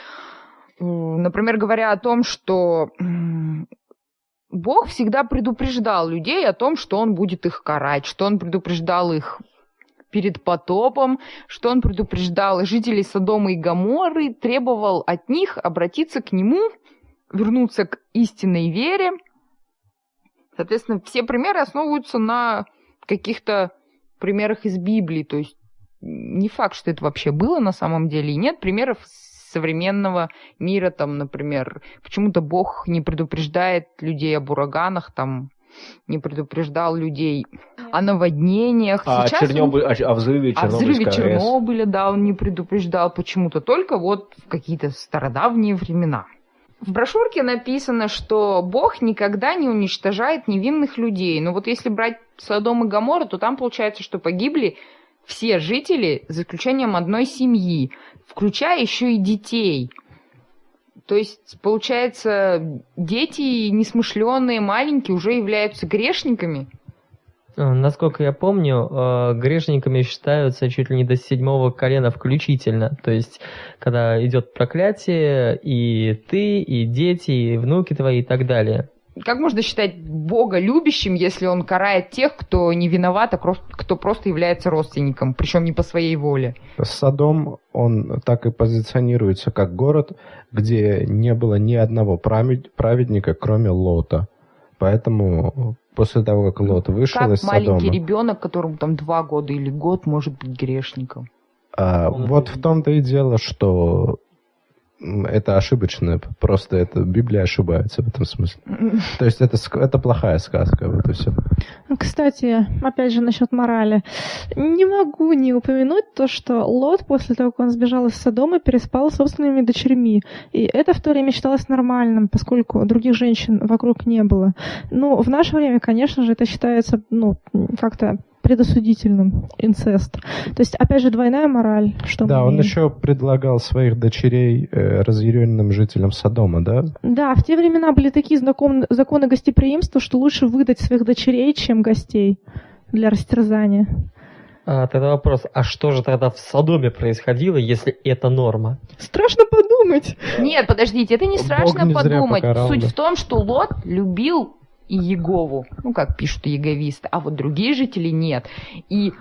например, говоря о том, что Бог всегда предупреждал людей о том, что Он будет их карать, что Он предупреждал их перед потопом, что Он предупреждал жителей Содома и Гоморры, требовал от них обратиться к Нему, вернуться к истинной вере. Соответственно, все примеры основываются на каких-то примерах из Библии, то есть не факт, что это вообще было на самом деле, и нет примеров современного мира, там, например, почему-то Бог не предупреждает людей об ураганах, там, не предупреждал людей о наводнениях. А, Сейчас Чернобыль, он... о, взрыве Чернобыля. О взрыве Чернобыля, да, он не предупреждал почему-то, только вот в какие-то стародавние времена. В брошюрке написано, что Бог никогда не уничтожает невинных людей. Но вот если брать Содом и Гоморру, то там получается, что погибли все жители, за исключением одной семьи, включая еще и детей. То есть, получается, дети несмышленные, маленькие уже являются грешниками. А, насколько я помню, э, грешниками считаются чуть ли не до седьмого колена включительно. То есть, когда идет проклятие, и ты, и дети, и внуки твои, и так далее как можно считать Бога любящим, если он карает тех, кто не виноват, а кто просто является родственником, причем не по своей воле? Содом, он так и позиционируется как город, где не было ни одного праведника, кроме Лота. Поэтому после того, как Лот вышел как из Содома... маленький ребенок, которому там два года или год, может быть грешником? А, вот в том-то и дело, что это ошибочно, просто это Библия ошибается в этом смысле. То есть это, это плохая сказка, вот и все. Кстати, опять же насчет морали. Не могу не упомянуть то, что Лот после того, как он сбежал из Содома, переспал с собственными дочерьми. И это в то время считалось нормальным, поскольку других женщин вокруг не было. Но в наше время, конечно же, это считается ну, как-то предосудительным инцест. То есть, опять же, двойная мораль. Что да, он еще предлагал своих дочерей э, разъяренным жителям Содома, да? Да, в те времена были такие знаком... законы гостеприимства, что лучше выдать своих дочерей, чем гостей для растерзания. А, тогда вопрос, а что же тогда в Содоме происходило, если это норма? Страшно подумать. Нет, подождите, это не страшно не подумать. Суть в том, что Лот любил и Егову, ну, как пишут еговисты, а вот другие жители нет. И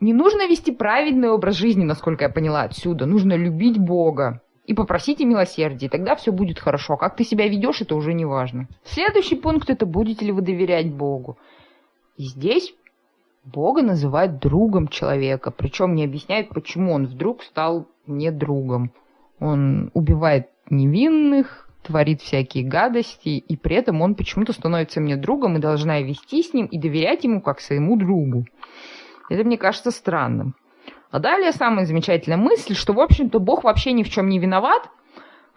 не нужно вести праведный образ жизни, насколько я поняла отсюда. Нужно любить Бога и попросите милосердия, тогда все будет хорошо. Как ты себя ведешь, это уже не важно. Следующий пункт – это будете ли вы доверять Богу. И здесь Бога называют другом человека, причем не объясняет, почему он вдруг стал не другом. Он убивает невинных, творит всякие гадости, и при этом он почему-то становится мне другом, и должна вести с ним и доверять ему как своему другу. Это мне кажется странным. А далее самая замечательная мысль, что, в общем-то, Бог вообще ни в чем не виноват,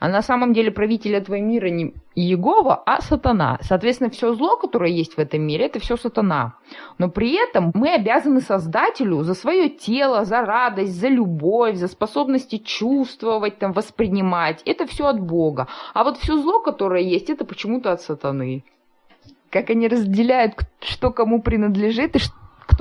а на самом деле правитель этого мира не Иегова, а сатана. Соответственно, все зло, которое есть в этом мире, это все сатана. Но при этом мы обязаны Создателю за свое тело, за радость, за любовь, за способности чувствовать, там, воспринимать. Это все от Бога. А вот все зло, которое есть, это почему-то от сатаны. как они разделяют, что кому принадлежит и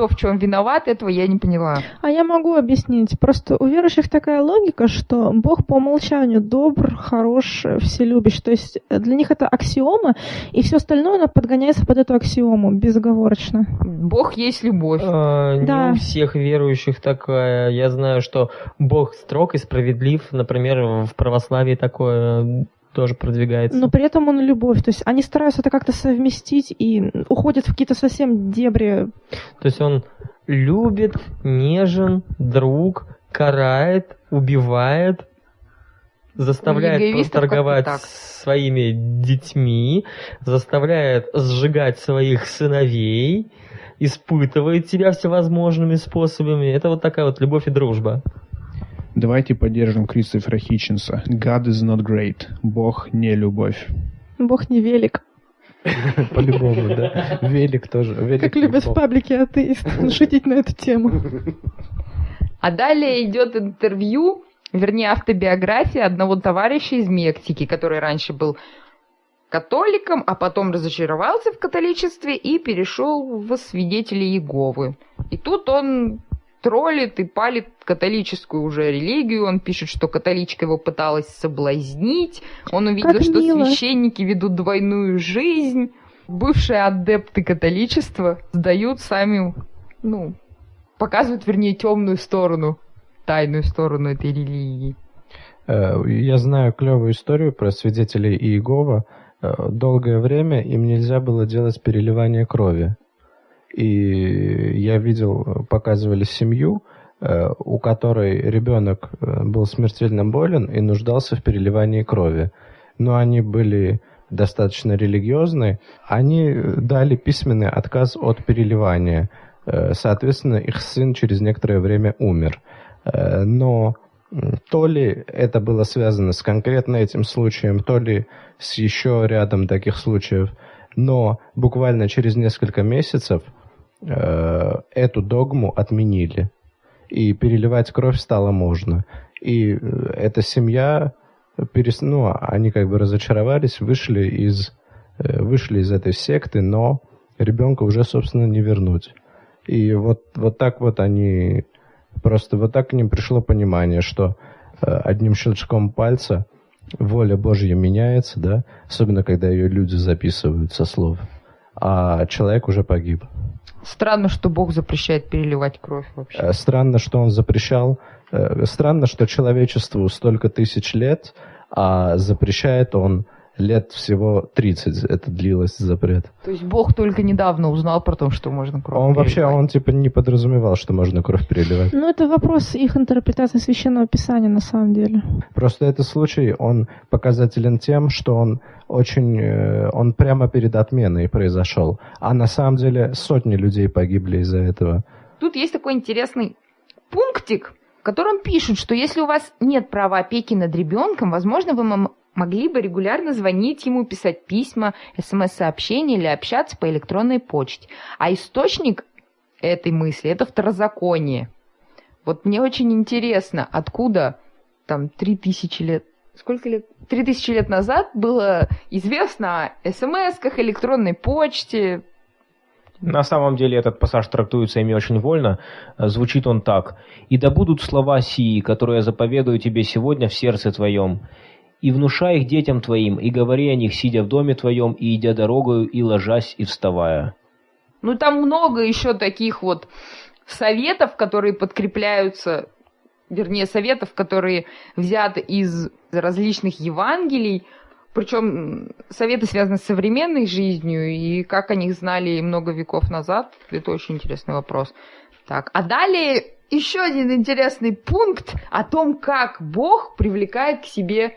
кто в чем виноват, этого я не поняла. А я могу объяснить. Просто у верующих такая логика, что Бог по умолчанию добр, хорош, вселюбящий. То есть для них это аксиома, и все остальное оно подгоняется под эту аксиому безоговорочно. Бог есть любовь. А, Да. Не у всех верующих такая. Я знаю, что Бог строг и справедлив. Например, в православии такое тоже продвигается. Но при этом он любовь. То есть они стараются это как-то совместить и уходят в какие-то совсем дебри. То есть он любит, нежен, друг, карает, убивает, заставляет торговать своими детьми, заставляет сжигать своих сыновей, испытывает тебя всевозможными способами. Это вот такая вот любовь и дружба. Давайте поддержим Кристофера Хитчинса. God is not great. Бог не любовь. Бог не велик. По-любому, да. Велик тоже. Велик Как любят в паблике атеисты шутить на эту тему. А далее идет интервью, вернее автобиография одного товарища из Мексики, который раньше был католиком, а потом разочаровался в католичестве и перешел в свидетели Иеговы. И тут он троллит и палит католическую уже религию. Он пишет, что католичка его пыталась соблазнить. Он увидел, Как что мило. священники ведут двойную жизнь. Бывшие адепты католичества сдают сами, ну, показывают, вернее, темную сторону, тайную сторону этой религии. Э, Я знаю клевую историю про свидетелей Иегова. Э, Долгое время им нельзя было делать переливание крови. И я видел, показывали семью, э, у которой ребенок э, был смертельно болен и нуждался в переливании крови. Но они были достаточно религиозны. Они э, дали письменный отказ от переливания. Соответственно, их сын через некоторое время умер. Но то ли это было связано с конкретно этим случаем, то ли с еще рядом таких случаев, но буквально через несколько месяцев э, эту догму отменили, и переливать кровь стало можно. И э, эта семья, перес... ну, они как бы разочаровались, вышли из, э, вышли из этой секты, но ребенка уже, собственно, не вернуть. И вот, вот так вот они, просто вот так к ним пришло понимание, что одним щелчком пальца воля Божья меняется, да, особенно когда ее люди записывают со слов, а человек уже погиб. Странно, что Бог запрещает переливать кровь вообще. Э, Странно, что он запрещал, э, странно, что человечеству столько тысяч лет, а запрещает он лет всего 30, это длилось запрет. То есть Бог только недавно узнал про то, что можно кровь Он вообще, переливать. он типа не подразумевал, что можно кровь переливать. Ну, это вопрос их интерпретации священного писания на самом деле. Просто этот случай, он показателен тем, что он очень, э, он прямо перед отменой произошел. А на самом деле сотни людей погибли из-за этого. Тут есть такой интересный пунктик, в котором пишут, что если у вас нет права опеки над ребенком, возможно, вы мом- могли бы регулярно звонить ему, писать письма, смс-сообщения или общаться по электронной почте. А источник этой мысли – это второзаконие. Вот мне очень интересно, откуда там 3000 лет Сколько лет? Три тысячи лет назад было известно о смс-ках, электронной почте. На самом деле этот пассаж трактуется ими очень вольно. Звучит он так. «И да будут слова сии, которые я заповедую тебе сегодня в сердце твоем, и внушай их детям твоим, и говори о них, сидя в доме твоем, и идя дорогою, и ложась, и вставая». Ну, там много еще таких вот советов, которые подкрепляются, вернее, советов, которые взяты из различных Евангелий, причем советы связаны с современной жизнью, и как о них знали много веков назад, это очень интересный вопрос. Так, а далее еще один интересный пункт о том, как Бог привлекает к себе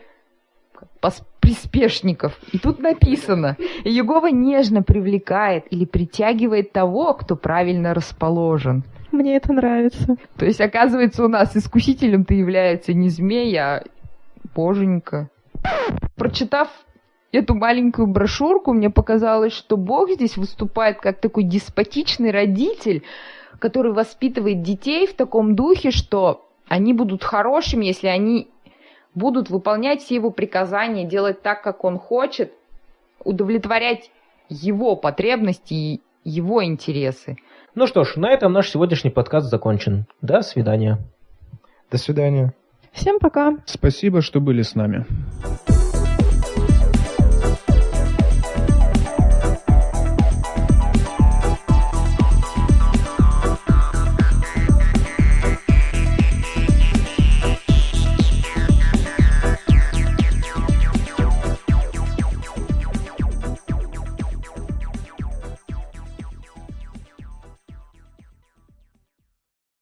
приспешников. И тут написано, Егова нежно привлекает или притягивает того, кто правильно расположен. Мне это нравится. То есть, оказывается, у нас искусителем-то является не змей, а боженька. Прочитав эту маленькую брошюрку, мне показалось, что Бог здесь выступает как такой деспотичный родитель, который воспитывает детей в таком духе, что они будут хорошими, если они будут выполнять все его приказания, делать так, как он хочет, удовлетворять его потребности, его интересы. Ну что ж, на этом наш сегодняшний подкаст закончен. До свидания. До свидания. Всем пока. Спасибо, что были с нами.